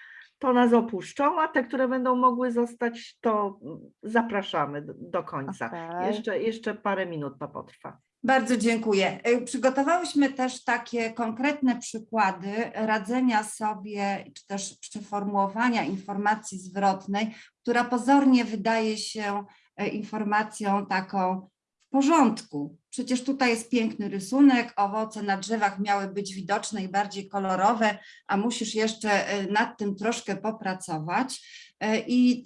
to nas opuszczą, a te, które będą mogły zostać, to zapraszamy do, do końca. Okej. Jeszcze, jeszcze parę minut to potrwa. Bardzo dziękuję. Y, Przygotowałyśmy też takie konkretne przykłady radzenia sobie, czy też przeformułowania informacji zwrotnej, która pozornie wydaje się e, informacją taką porządku. Przecież tutaj jest piękny rysunek, owoce na drzewach miały być widoczne i bardziej kolorowe, a musisz jeszcze e, nad tym troszkę popracować. E, I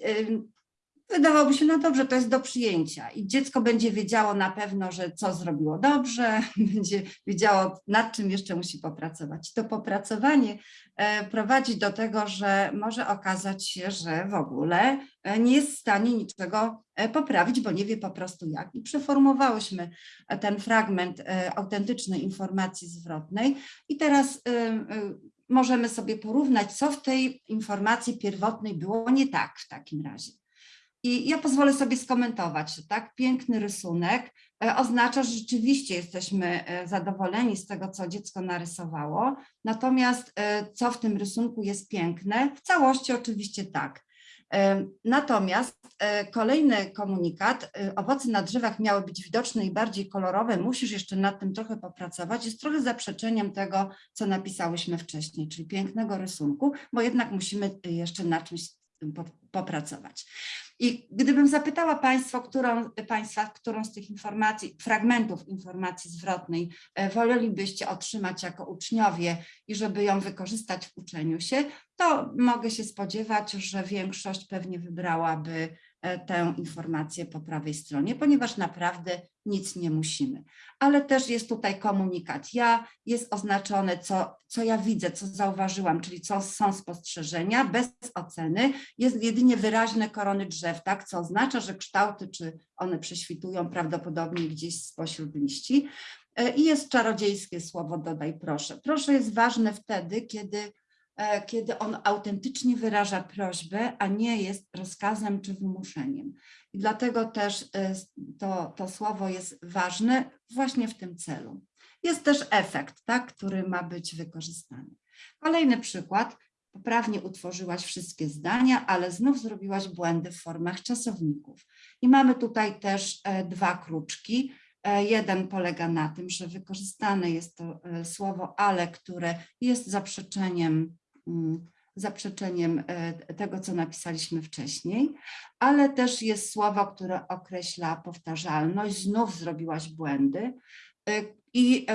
wydawałoby się, no dobrze, to jest do przyjęcia i dziecko będzie wiedziało na pewno, że co zrobiło dobrze, <laughs> będzie wiedziało nad czym jeszcze musi popracować. To popracowanie e, prowadzi do tego, że może okazać się, że w ogóle e, nie jest w stanie niczego e, poprawić, bo nie wie po prostu jak. I przeformułowałyśmy e, ten fragment autentycznej informacji zwrotnej i teraz możemy sobie porównać, co w tej informacji pierwotnej było nie tak w takim razie. I ja pozwolę sobie skomentować, tak piękny rysunek e, oznacza, że rzeczywiście jesteśmy e, zadowoleni z tego, co dziecko narysowało. Natomiast e, co w tym rysunku jest piękne? W całości oczywiście tak. Natomiast kolejny komunikat, owoce na drzewach miały być widoczne i bardziej kolorowe, musisz jeszcze nad tym trochę popracować, jest trochę zaprzeczeniem tego, co napisałyśmy wcześniej, czyli pięknego rysunku, bo jednak musimy jeszcze na czymś po- popracować. I gdybym zapytała Państwa, którą, Państwa, którą z tych informacji, fragmentów informacji zwrotnej e, wolelibyście otrzymać jako uczniowie i żeby ją wykorzystać w uczeniu się, to mogę się spodziewać, że większość pewnie wybrałaby tę informację po prawej stronie, ponieważ naprawdę nic nie musimy. Ale też jest tutaj komunikat ja, jest oznaczone, co, co ja widzę, co zauważyłam, czyli co są spostrzeżenia bez oceny, jest jedynie wyraźne korony drzew, tak, co oznacza, że kształty, czy one prześwitują prawdopodobnie gdzieś spośród liści. E, I jest czarodziejskie słowo dodaj proszę. Proszę jest ważne wtedy, kiedy e, kiedy on autentycznie wyraża prośbę, a nie jest rozkazem czy wymuszeniem. I dlatego też e, to, to słowo jest ważne właśnie w tym celu. Jest też efekt, tak, który ma być wykorzystany. Kolejny przykład. Poprawnie utworzyłaś wszystkie zdania, ale znów zrobiłaś błędy w formach czasowników. I mamy tutaj też e, dwa kruczki. E, Jeden polega na tym, że wykorzystane jest to e, słowo ale, które jest zaprzeczeniem, zaprzeczeniem e, tego, co napisaliśmy wcześniej, ale też jest słowo, które określa powtarzalność. Znów zrobiłaś błędy. E, I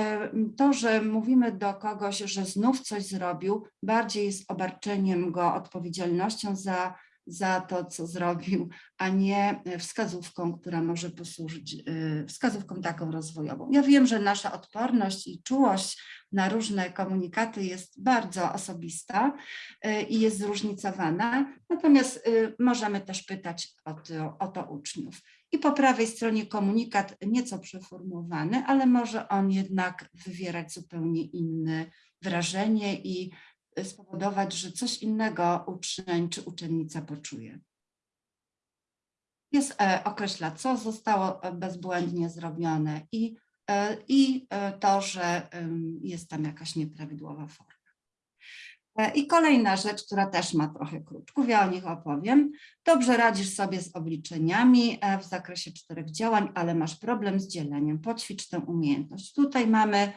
to, że mówimy do kogoś, że znów coś zrobił, bardziej jest obarczeniem go odpowiedzialnością za, za to, co zrobił, a nie wskazówką, która może posłużyć, e, wskazówką taką rozwojową. Ja wiem, że nasza odporność i czułość na różne komunikaty jest bardzo osobista e, i jest zróżnicowana, natomiast e, możemy też pytać o to, o to uczniów. I po prawej stronie komunikat nieco przeformułowany, ale może on jednak wywierać zupełnie inne wrażenie i spowodować, że coś innego uczeń czy uczennica poczuje. Jest, e, określa, co zostało e, bezbłędnie zrobione i, e, i to, że jest tam jakaś nieprawidłowa forma. I kolejna rzecz, która też ma trochę kruczków, ja o nich opowiem. Dobrze radzisz sobie z obliczeniami w zakresie czterech działań, ale masz problem z dzieleniem. Poćwicz tę umiejętność. Tutaj mamy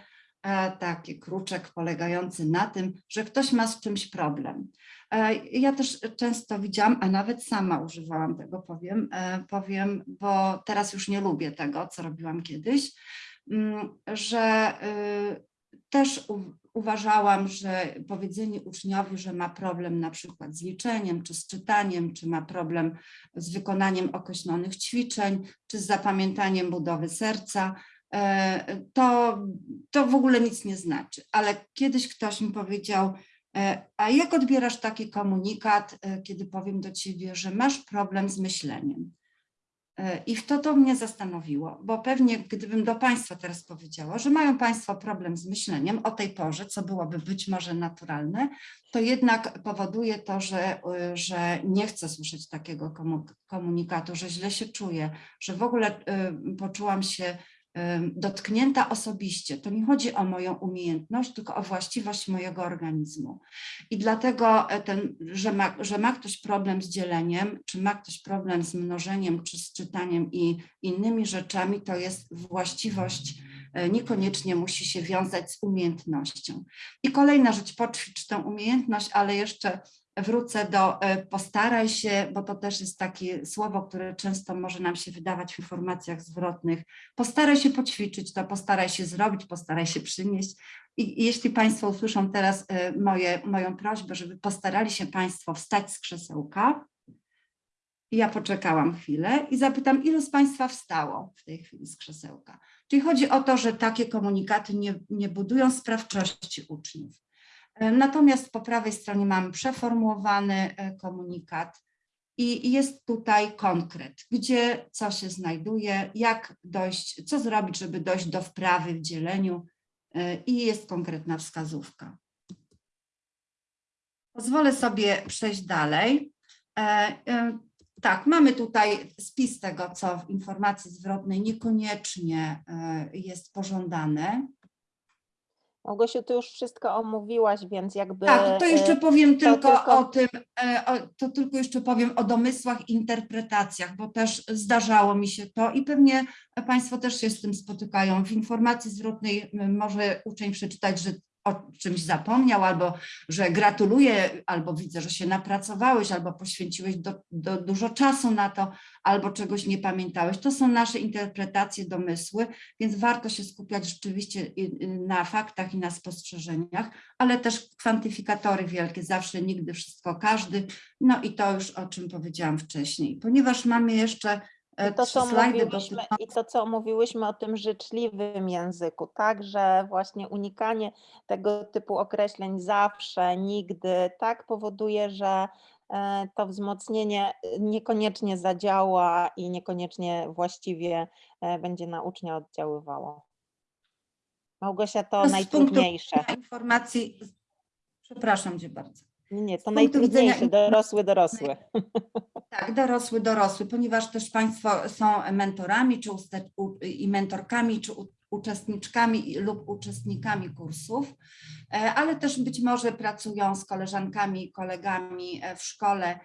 taki kruczek polegający na tym, że ktoś ma z czymś problem. E, Ja też często widziałam, a nawet sama używałam tego, powiem, e, powiem, bo teraz już nie lubię tego, co robiłam kiedyś, mm, że y, też uważałam, że powiedzenie uczniowi, że ma problem na przykład z liczeniem, czy z czytaniem, czy ma problem z wykonaniem określonych ćwiczeń, czy z zapamiętaniem budowy serca, e, to, to w ogóle nic nie znaczy. Ale kiedyś ktoś mi powiedział, e, a jak odbierasz taki komunikat, e, kiedy powiem do ciebie, że masz problem z myśleniem? E, I w to to mnie zastanowiło, bo pewnie gdybym do Państwa teraz powiedziała, że mają Państwo problem z myśleniem o tej porze, co byłoby być może naturalne, to jednak powoduje to, że, że nie chcę słyszeć takiego komu- komunikatu, że źle się czuję, że w ogóle poczułam się dotknięta osobiście. To nie chodzi o moją umiejętność, tylko o właściwość mojego organizmu. I dlatego e, ten, że, ma, że ma ktoś problem z dzieleniem, czy ma ktoś problem z mnożeniem, czy z czytaniem i innymi rzeczami, to jest właściwość, e, niekoniecznie musi się wiązać z umiejętnością. I kolejna rzecz, poćwicz tę umiejętność, ale jeszcze wrócę do e, postaraj się, bo to też jest takie słowo, które często może nam się wydawać w informacjach zwrotnych. Postaraj się poćwiczyć to, postaraj się zrobić, postaraj się przynieść. I jeśli Państwo usłyszą teraz e, moje, moją prośbę, żeby postarali się Państwo wstać z krzesełka, ja poczekałam chwilę i zapytam, ilu z Państwa wstało w tej chwili z krzesełka? Czyli chodzi o to, że takie komunikaty nie, nie budują sprawczości uczniów. E, Natomiast po prawej stronie mamy przeformułowany e, komunikat i jest tutaj konkret, gdzie co się znajduje, jak dojść, co zrobić, żeby dojść do wprawy w dzieleniu e, i jest konkretna wskazówka. Pozwolę sobie przejść dalej. Tak, mamy tutaj spis tego, co w informacji zwrotnej niekoniecznie jest pożądane. Małgosiu, ty już wszystko omówiłaś, więc jakby... Tak, to jeszcze e, powiem tylko, tylko- o tym, e, to tylko jeszcze powiem o domysłach interpretacjach, bo też zdarzało mi się to i pewnie Państwo też się z tym spotykają. W informacji zwrotnej może uczeń przeczytać, że o czymś zapomniał, albo że gratuluję, albo widzę, że się napracowałeś, albo poświęciłeś do, do, dużo czasu na to, albo czegoś nie pamiętałeś. To są nasze interpretacje, domysły, więc warto się skupiać rzeczywiście na faktach i na spostrzeżeniach, ale też kwantyfikatory wielkie, zawsze, nigdy, wszystko, każdy. No i to już o czym powiedziałam wcześniej. Ponieważ mamy jeszcze I to, trzy co mówiłyśmy, I to, co mówiłyśmy o tym życzliwym języku, tak, że właśnie unikanie tego typu określeń zawsze, nigdy, tak powoduje, że e, to wzmocnienie e, niekoniecznie zadziała i niekoniecznie właściwie e, będzie na ucznia oddziaływało. Małgosia, to z punktu najtrudniejsze. informacji. Przepraszam cię bardzo. Nie, nie, to widzenia najtrudniejsze, informacji- dorosły, dorosły. <laughs> Tak, dorosły, dorosły, ponieważ też Państwo są mentorami czy uste- u- i mentorkami, czy uczestniczkami lub uczestnikami kursów, e, ale też być może pracują z koleżankami i kolegami e, w szkole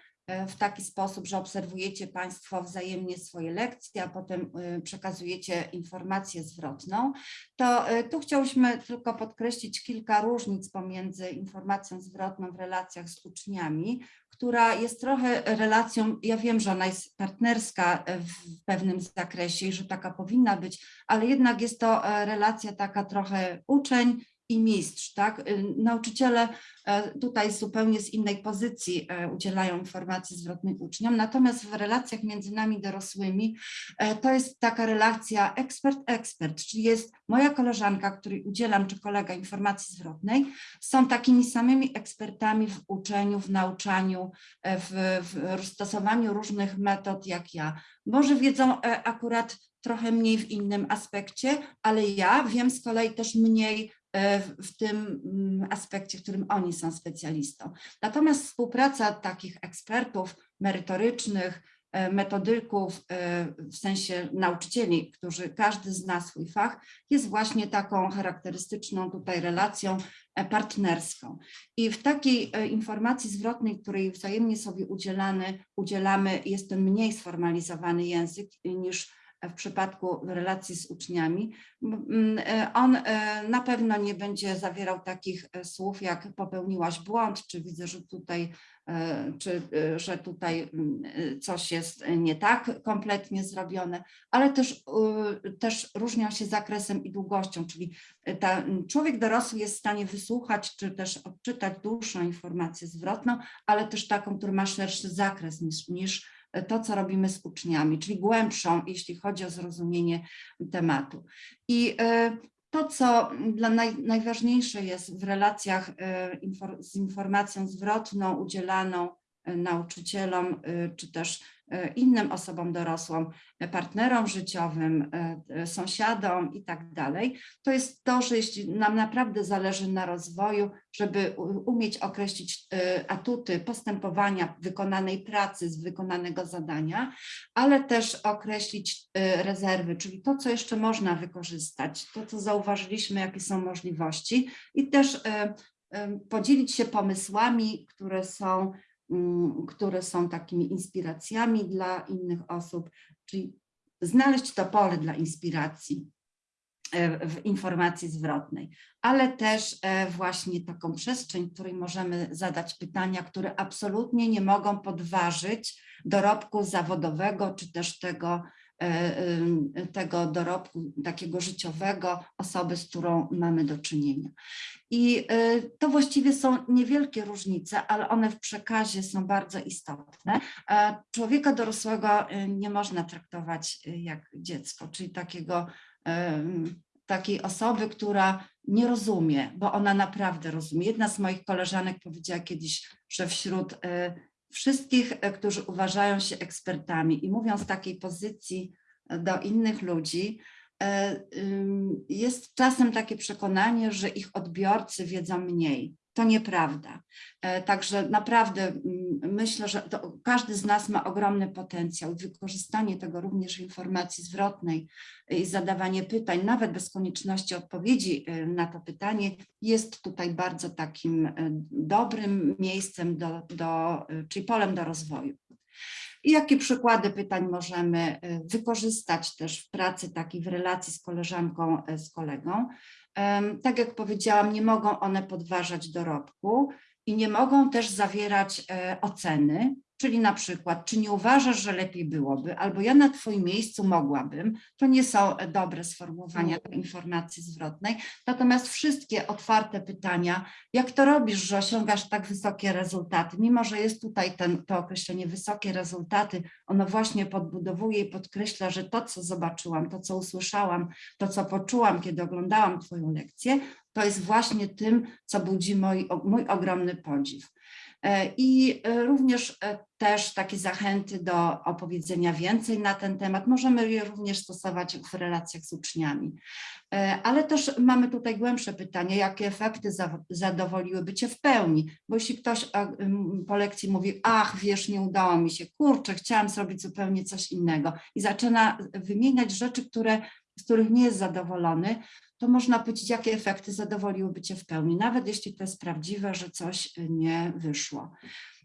w taki sposób, że obserwujecie Państwo wzajemnie swoje lekcje, a potem e, przekazujecie informację zwrotną. To e, tu chciałyśmy tylko podkreślić kilka różnic pomiędzy informacją zwrotną w relacjach z uczniami, która jest trochę relacją, ja wiem, że ona jest partnerska e, w pewnym zakresie i że taka powinna być, ale jednak jest to e, relacja taka trochę uczeń i mistrz, tak? Y, Nauczyciele e, tutaj zupełnie z innej pozycji e, udzielają informacji zwrotnej uczniom, natomiast w relacjach między nami dorosłymi e, to jest taka relacja ekspert-ekspert, czyli jest moja koleżanka, której udzielam, czy kolega informacji zwrotnej, są takimi samymi ekspertami w uczeniu, w nauczaniu, w, w stosowaniu różnych metod jak ja. Może wiedzą akurat trochę mniej w innym aspekcie, ale ja wiem z kolei też mniej w w tym mm, aspekcie, w którym oni są specjalistą. Natomiast współpraca takich ekspertów merytorycznych, e, metodyków, e, w sensie nauczycieli, którzy każdy zna swój fach, jest właśnie taką charakterystyczną tutaj relacją e, partnerską. I w takiej e, informacji zwrotnej, której wzajemnie sobie udzielamy, udzielamy jest to mniej sformalizowany język e, niż w przypadku relacji z uczniami. E, On e, na pewno nie będzie zawierał takich e, słów jak popełniłaś błąd, czy widzę, że tutaj, czy, że tutaj coś jest nie tak kompletnie zrobione, ale też, też różnią się zakresem i długością, czyli ta, człowiek dorosły jest w stanie wysłuchać, czy też odczytać dłuższą informację zwrotną, ale też taką, która ma szerszy zakres niż, niż to, co robimy z uczniami, czyli głębszą, jeśli chodzi o zrozumienie tematu. I e, to, co dla naj, najważniejsze jest w relacjach e, z informacją zwrotną udzielaną e, nauczycielom, czy też innym osobom dorosłym, e, partnerom życiowym, e, e, sąsiadom i tak dalej, to jest to, że jeśli nam naprawdę zależy na rozwoju, żeby umieć określić e, atuty postępowania wykonanej pracy z wykonanego zadania, ale też określić e, rezerwy, czyli to, co jeszcze można wykorzystać, to, co zauważyliśmy, jakie są możliwości i też e, e, podzielić się pomysłami, które są, które są takimi inspiracjami dla innych osób, czyli znaleźć to pole dla inspiracji. e, w informacji zwrotnej, ale też e, właśnie taką przestrzeń, w której możemy zadać pytania, które absolutnie nie mogą podważyć dorobku zawodowego, czy też tego, tego dorobku takiego życiowego osoby, z którą mamy do czynienia. I e, to właściwie są niewielkie różnice, ale one w przekazie są bardzo istotne. E, Człowieka dorosłego e, nie można traktować e, jak dziecko, czyli takiego takiej osoby, która nie rozumie, bo ona naprawdę rozumie. Jedna z moich koleżanek powiedziała kiedyś, że wśród e, wszystkich, e, którzy uważają się ekspertami i mówią z takiej pozycji e, do innych ludzi, e, jest czasem takie przekonanie, że ich odbiorcy wiedzą mniej. To nieprawda. E, Także naprawdę mm, myślę, że to każdy z nas ma ogromny potencjał. Wykorzystanie tego również informacji zwrotnej i zadawanie pytań, nawet bez konieczności odpowiedzi e, na to pytanie, jest tutaj bardzo takim e, dobrym miejscem, do, do, e, czyli polem do rozwoju. I jakie przykłady pytań możemy e, wykorzystać też w pracy takiej w relacji z koleżanką, e, z kolegą? Tak jak powiedziałam, nie mogą one podważać dorobku i nie mogą też zawierać e, oceny, czyli na przykład, czy nie uważasz, że lepiej byłoby, albo ja na Twoim miejscu mogłabym, to nie są e, dobre sformułowania do informacji zwrotnej, natomiast wszystkie otwarte pytania, jak to robisz, że osiągasz tak wysokie rezultaty, mimo że jest tutaj ten, to określenie wysokie rezultaty, ono właśnie podbudowuje i podkreśla, że to, co zobaczyłam, to, co usłyszałam, to, co poczułam, kiedy oglądałam Twoją lekcję, to jest właśnie tym, co budzi mój, mój ogromny podziw. E, I e, również e, też takie zachęty do opowiedzenia więcej na ten temat. Możemy je również stosować w relacjach z uczniami. Ale też mamy tutaj głębsze pytanie, jakie efekty za- zadowoliłyby Cię w pełni? Bo jeśli ktoś po lekcji mówi, ach wiesz, nie udało mi się, kurczę, chciałam zrobić zupełnie coś innego i zaczyna wymieniać rzeczy, które, z których nie jest zadowolony, to można powiedzieć, jakie efekty zadowoliłyby Cię w pełni, nawet jeśli to jest prawdziwe, że coś nie wyszło.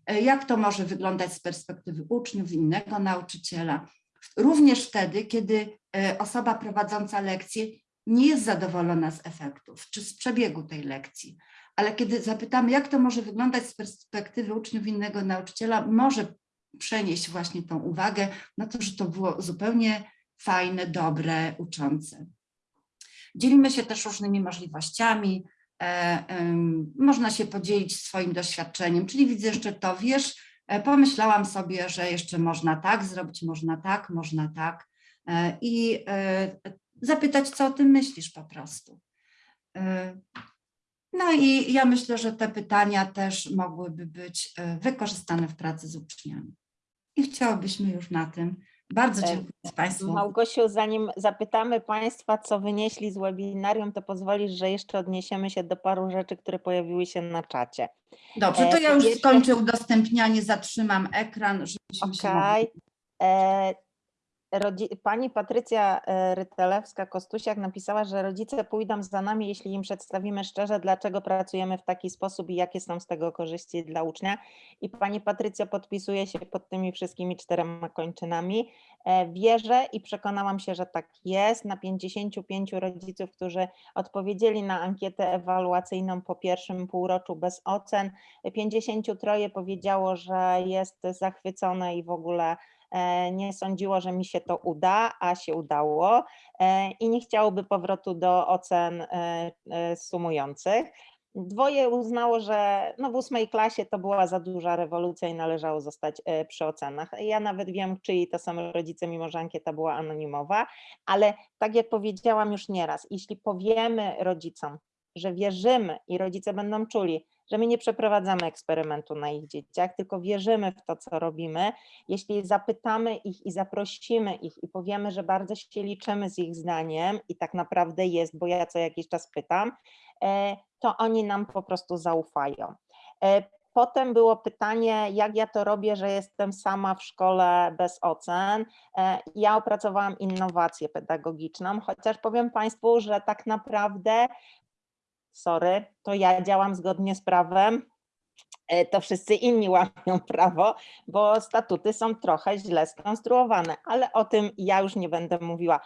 E, Jak to może wyglądać z perspektywy uczniów, innego nauczyciela? Również wtedy, kiedy e, osoba prowadząca lekcję nie jest zadowolona z efektów czy z przebiegu tej lekcji, ale kiedy zapytamy, jak to może wyglądać z perspektywy uczniów innego nauczyciela, może przenieść właśnie tą uwagę na to, że to było zupełnie fajne, dobre, uczące. Dzielimy się też różnymi możliwościami. e, Można się podzielić swoim doświadczeniem, czyli widzę jeszcze to, wiesz, e, pomyślałam sobie, że jeszcze można tak zrobić, można tak, można tak e, i zapytać, co o tym myślisz po prostu. No i ja myślę, że te pytania też mogłyby być wykorzystane w pracy z uczniami. I chciałabyśmy już na tym. Bardzo E, dziękuję Państwu. Małgosiu, zanim zapytamy Państwa, co wynieśli z webinarium, to pozwolisz, że jeszcze odniesiemy się do paru rzeczy, które pojawiły się na czacie. Dobrze, to E, ja już skończę udostępnianie, zatrzymam ekran, żebyśmy się mogli... Pani Patrycja e, Rytelewska-Kostusiak napisała, że rodzice pójdą za nami, jeśli im przedstawimy szczerze, dlaczego pracujemy w taki sposób i jakie są z tego korzyści dla ucznia. I pani Patrycja podpisuje się pod tymi wszystkimi czterema kończynami. E, Wierzę i przekonałam się, że tak jest. Na 55 rodziców, którzy odpowiedzieli na ankietę ewaluacyjną po pierwszym półroczu bez ocen, 53 powiedziało, że jest zachwycone i w ogóle nie sądziło, że mi się to uda, a się udało e, i nie chciałoby powrotu do ocen e, e, sumujących. Dwoje uznało, że no w ósmej klasie to była za duża rewolucja i należało zostać e, przy ocenach. Ja nawet wiem, czyj to są rodzice, mimo że ankieta była anonimowa, ale tak jak powiedziałam już nieraz, jeśli powiemy rodzicom, że wierzymy i rodzice będą czuli, że my nie przeprowadzamy eksperymentu na ich dzieciach, tylko wierzymy w to, co robimy. Jeśli zapytamy ich i zaprosimy ich i powiemy, że bardzo się liczymy z ich zdaniem i tak naprawdę jest, bo ja co jakiś czas pytam, e, to oni nam po prostu zaufają. E, Potem było pytanie, jak ja to robię, że jestem sama w szkole bez ocen. E, Ja opracowałam innowację pedagogiczną, chociaż powiem Państwu, że tak naprawdę sorry, to ja działam zgodnie z prawem, e, to wszyscy inni łamią prawo, bo statuty są trochę źle skonstruowane, ale o tym ja już nie będę mówiła.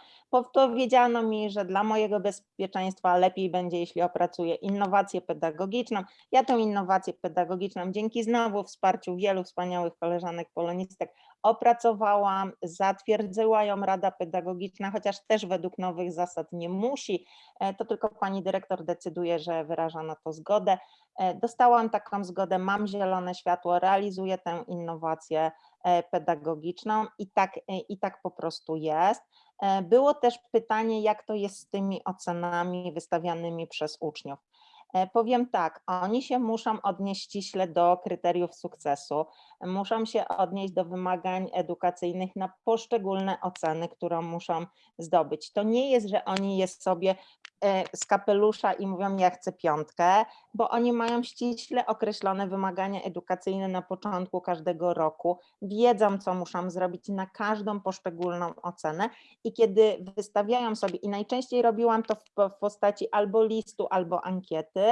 Powiedziano mi, że dla mojego bezpieczeństwa lepiej będzie, jeśli opracuję innowację pedagogiczną. Ja tę innowację pedagogiczną dzięki znowu wsparciu wielu wspaniałych koleżanek polonistek opracowałam, zatwierdziła ją Rada Pedagogiczna, chociaż też według nowych zasad nie musi, e, to tylko pani dyrektor decyduje, że wyraża na to zgodę. E, Dostałam taką zgodę, mam zielone światło, realizuję tę innowację e, pedagogiczną i tak, i tak po prostu jest. Było też pytanie, jak to jest z tymi ocenami wystawianymi przez uczniów. E, Powiem tak, oni się muszą odnieść ściśle do kryteriów sukcesu, muszą się odnieść do wymagań edukacyjnych na poszczególne oceny, które muszą zdobyć. To nie jest, że oni je sobie z kapelusza i mówią, ja chcę piątkę, bo oni mają ściśle określone wymagania edukacyjne na początku każdego roku, wiedzą, co muszą zrobić na każdą poszczególną ocenę. I kiedy wystawiają sobie, i najczęściej robiłam to w, w postaci albo listu, albo ankiety,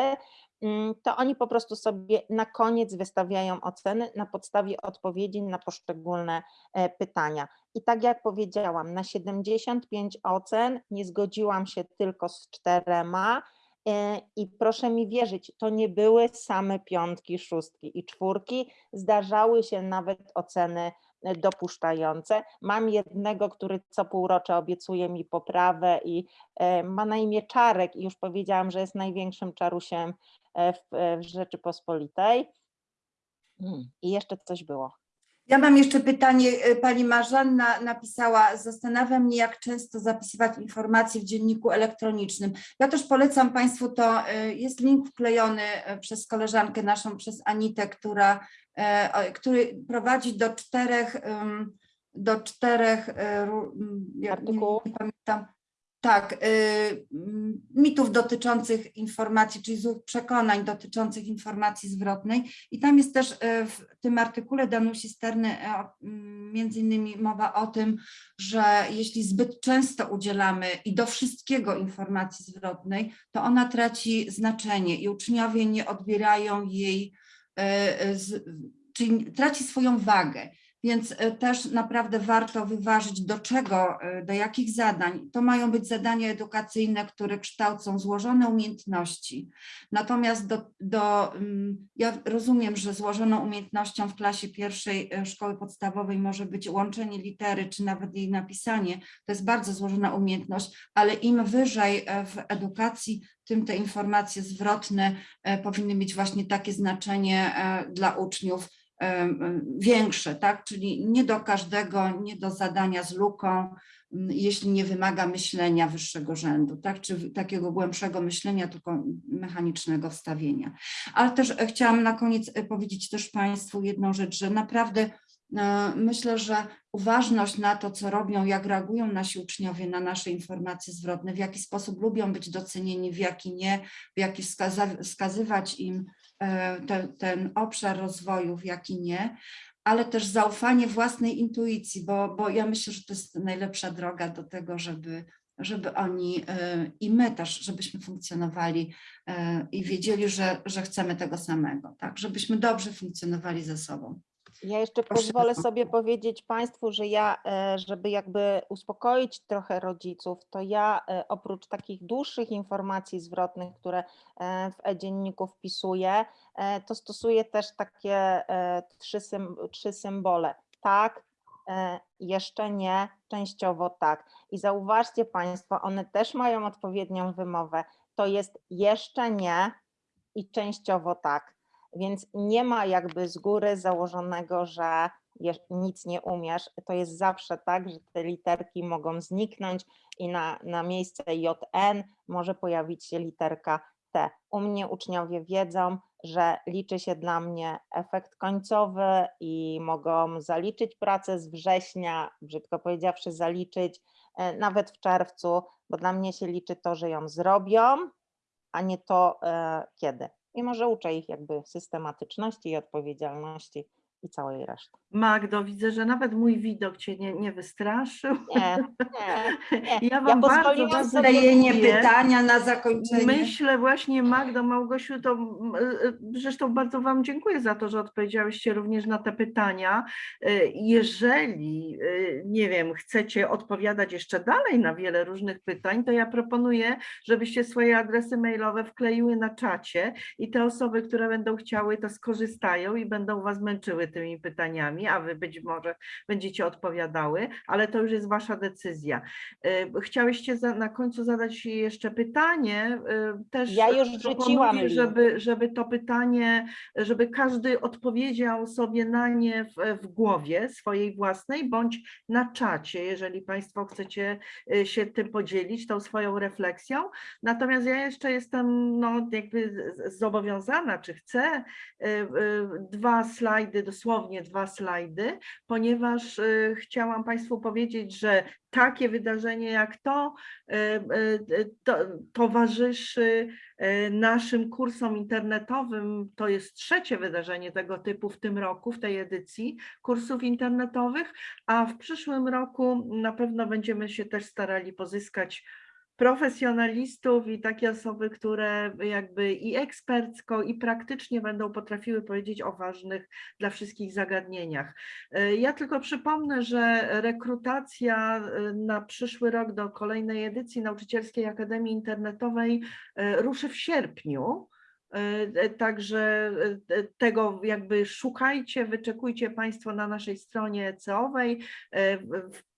to oni po prostu sobie na koniec wystawiają oceny na podstawie odpowiedzi na poszczególne e, pytania. I tak jak powiedziałam, na 75 ocen nie zgodziłam się tylko z czterema. e, I proszę mi wierzyć, to nie były same piątki, szóstki i czwórki, zdarzały się nawet oceny e, dopuszczające. Mam jednego, który co półrocze obiecuje mi poprawę i ma na imię Czarek i już powiedziałam, że jest największym czarusiem w, e, w Rzeczypospolitej. Mm, I jeszcze coś było. Ja mam jeszcze pytanie. e, Pani Marzanna napisała, zastanawia mnie, jak często zapisywać informacje w dzienniku elektronicznym. Ja też polecam Państwu to, e, jest link wklejony e, przez koleżankę naszą, przez Anitę, która, e, który prowadzi do czterech, do czterech, e, jak nie, Artykułów. nie pamiętam, tak, y, m, mitów dotyczących informacji, czyli złych przekonań dotyczących informacji zwrotnej. I tam jest też e, w tym artykule Danusi Sterny e, o- m, między innymi mowa o tym, że jeśli zbyt często udzielamy i do wszystkiego informacji zwrotnej, to ona traci znaczenie i uczniowie nie odbierają jej, e, e, z, czyli traci swoją wagę. Więc e, też naprawdę warto wyważyć, do czego, e, do jakich zadań. To mają być zadania edukacyjne, które kształcą złożone umiejętności. Natomiast do, do, mm, ja rozumiem, że złożoną umiejętnością w klasie pierwszej e, szkoły podstawowej może być łączenie litery, czy nawet jej napisanie. To jest bardzo złożona umiejętność, ale im wyżej w edukacji, tym te informacje zwrotne powinny mieć właśnie takie znaczenie dla uczniów, większe, tak? Czyli nie do każdego, nie do zadania z luką, jeśli nie wymaga myślenia wyższego rzędu, tak? Czy takiego głębszego myślenia, tylko mechanicznego wstawienia. Ale też e, chciałam na koniec e, powiedzieć też Państwu jedną rzecz, że naprawdę e, myślę, że uważność na to, co robią, jak reagują nasi uczniowie na nasze informacje zwrotne, w jaki sposób lubią być docenieni, w jaki nie, w jaki wskaza- wskazywać im e, te, ten obszar rozwoju, w jaki nie, ale też zaufanie własnej intuicji, bo, bo ja myślę, że to jest najlepsza droga do tego, żeby, żeby oni e, i my też, żebyśmy funkcjonowali e, i wiedzieli, że, że chcemy tego samego, tak, żebyśmy dobrze funkcjonowali ze sobą. Ja jeszcze pozwolę sobie powiedzieć Państwu, że ja, e, żeby jakby uspokoić trochę rodziców, to ja e, oprócz takich dłuższych informacji zwrotnych, które e, w e-dzienniku wpisuję, to stosuję też takie trzy, sym, trzy symbole. Tak, jeszcze nie, częściowo tak. I zauważcie Państwo, one też mają odpowiednią wymowę. To jest jeszcze nie i częściowo tak. Więc nie ma jakby z góry założonego, że nic nie umiesz. To jest zawsze tak, że te literki mogą zniknąć i na, na miejsce JN może pojawić się literka T. U mnie uczniowie wiedzą, że liczy się dla mnie efekt końcowy i mogą zaliczyć pracę z września, brzydko powiedziawszy, zaliczyć e, nawet w czerwcu, bo dla mnie się liczy to, że ją zrobią, a nie to e, kiedy. Mimo, że uczę ich jakby systematyczności i odpowiedzialności, i całej reszty. Magdo, widzę, że nawet mój widok Cię nie, nie wystraszył. Nie, nie, nie. <laughs> Ja Wam bardzo, pozwoliłam bardzo Zadajenie dziękuję. pytania na zakończenie. Myślę właśnie, Magdo, Małgosiu, to y, zresztą bardzo Wam dziękuję za to, że odpowiedziałyście również na te pytania. Y, Jeżeli, y, nie wiem, chcecie odpowiadać jeszcze dalej na wiele różnych pytań, to ja proponuję, żebyście swoje adresy mailowe wkleiły na czacie i te osoby, które będą chciały, to skorzystają i będą Was męczyły tymi pytaniami, a Wy być może będziecie odpowiadały, ale to już jest Wasza decyzja. Y, Chciałyście za, na końcu zadać jeszcze pytanie. y, Też Ja już link. żeby, żeby to pytanie, żeby każdy odpowiedział sobie na nie w, w głowie swojej własnej, bądź na czacie, jeżeli Państwo chcecie y, się tym podzielić, tą swoją refleksją. Natomiast ja jeszcze jestem no, jakby zobowiązana, czy chcę, dwa slajdy, dosłownie dwa slajdy, ponieważ y, chciałam Państwu powiedzieć, że takie wydarzenie jak to, y, y, to towarzyszy naszym kursom internetowym. To jest trzecie wydarzenie tego typu w tym roku, w tej edycji kursów internetowych, a w przyszłym roku na pewno będziemy się też starali pozyskać profesjonalistów i takie osoby, które jakby i ekspercko, i praktycznie będą potrafiły powiedzieć o ważnych dla wszystkich zagadnieniach. E, Ja tylko przypomnę, że rekrutacja e, na przyszły rok do kolejnej edycji Nauczycielskiej Akademii Internetowej e, ruszy w sierpniu. Także tego jakby szukajcie, wyczekujcie Państwo na naszej stronie ECO-owej.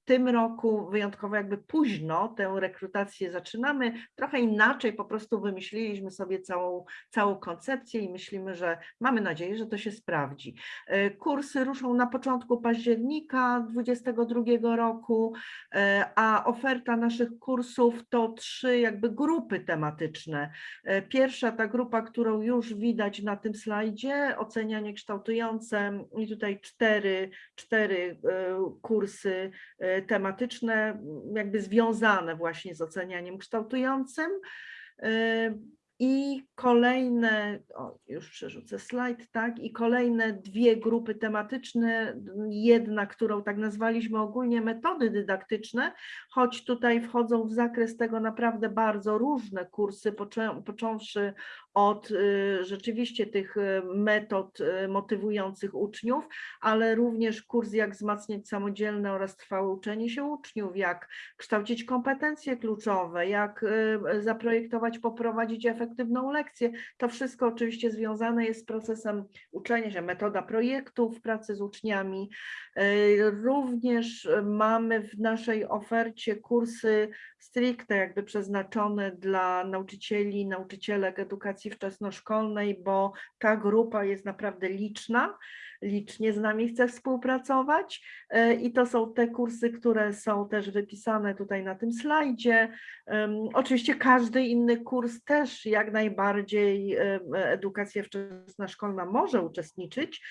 Tym roku wyjątkowo jakby późno tę rekrutację zaczynamy. Trochę inaczej po prostu wymyśliliśmy sobie całą, całą koncepcję i myślimy, że mamy nadzieję, że to się sprawdzi. E, Kursy ruszą na początku października 2022 roku, e, a oferta naszych kursów to trzy jakby grupy tematyczne. E, Pierwsza ta grupa, którą już widać na tym slajdzie, ocenianie kształtujące i tutaj cztery, cztery kursy tematyczne, jakby związane właśnie z ocenianiem kształtującym. I kolejne, o, już przerzucę slajd, tak, i kolejne dwie grupy tematyczne, jedna, którą tak nazwaliśmy ogólnie metody dydaktyczne, choć tutaj wchodzą w zakres tego naprawdę bardzo różne kursy, począwszy od y, rzeczywiście tych y, metod y, motywujących uczniów, ale również kurs jak wzmacniać samodzielne oraz trwałe uczenie się uczniów, jak kształcić kompetencje kluczowe, jak zaprojektować, poprowadzić efektywną lekcję. To wszystko oczywiście związane jest z procesem uczenia się, metoda projektów, pracy z uczniami. Y, Również mamy w naszej ofercie kursy stricte jakby przeznaczone dla nauczycieli, nauczycielek edukacji wczesnoszkolnej, bo ta grupa jest naprawdę liczna, licznie z nami chce współpracować e, i to są te kursy, które są też wypisane tutaj na tym slajdzie. Oczywiście każdy inny kurs też jak najbardziej edukacja wczesnoszkolna może uczestniczyć,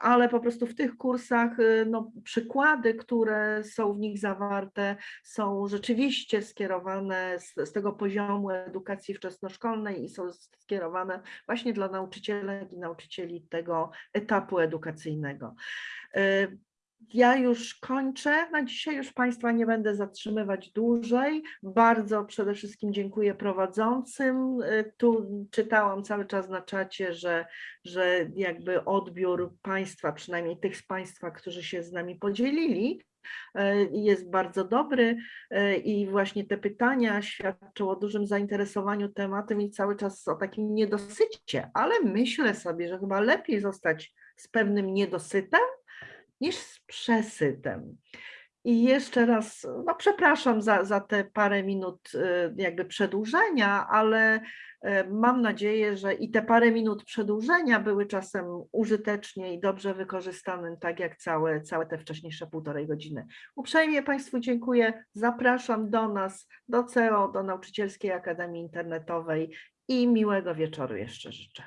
ale po prostu w tych kursach y, no, przykłady, które są w nich zawarte, są rzeczywiście skierowane z, z tego poziomu edukacji wczesnoszkolnej i są skierowane właśnie dla nauczycielek i nauczycieli tego etapu edukacyjnego. Y, Ja już kończę. Na dzisiaj już Państwa nie będę zatrzymywać dłużej. Bardzo przede wszystkim dziękuję prowadzącym. Y, Tu czytałam cały czas na czacie, że, że jakby odbiór Państwa, przynajmniej tych z Państwa, którzy się z nami podzielili, e, jest bardzo dobry i właśnie te pytania świadczą o dużym zainteresowaniu tematem i cały czas o takim niedosycie, ale myślę sobie, że chyba lepiej zostać z pewnym niedosytem niż z przesytem. I jeszcze raz, no przepraszam za, za te parę minut y, jakby przedłużenia, ale y, mam nadzieję, że i te parę minut przedłużenia były czasem użytecznie i dobrze wykorzystane, tak jak całe, całe te wcześniejsze półtorej godziny. Uprzejmie Państwu dziękuję, zapraszam do nas, do CEO, do Nauczycielskiej Akademii Internetowej i miłego wieczoru jeszcze życzę.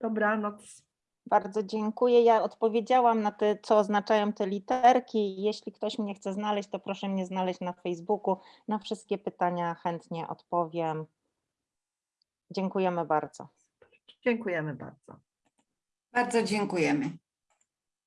Dobranoc. Bardzo dziękuję. Ja odpowiedziałam na te, co oznaczają te literki. Jeśli ktoś mnie chce znaleźć, to proszę mnie znaleźć na Facebooku. Na wszystkie pytania chętnie odpowiem. Dziękujemy bardzo. Dziękujemy bardzo. Bardzo dziękujemy.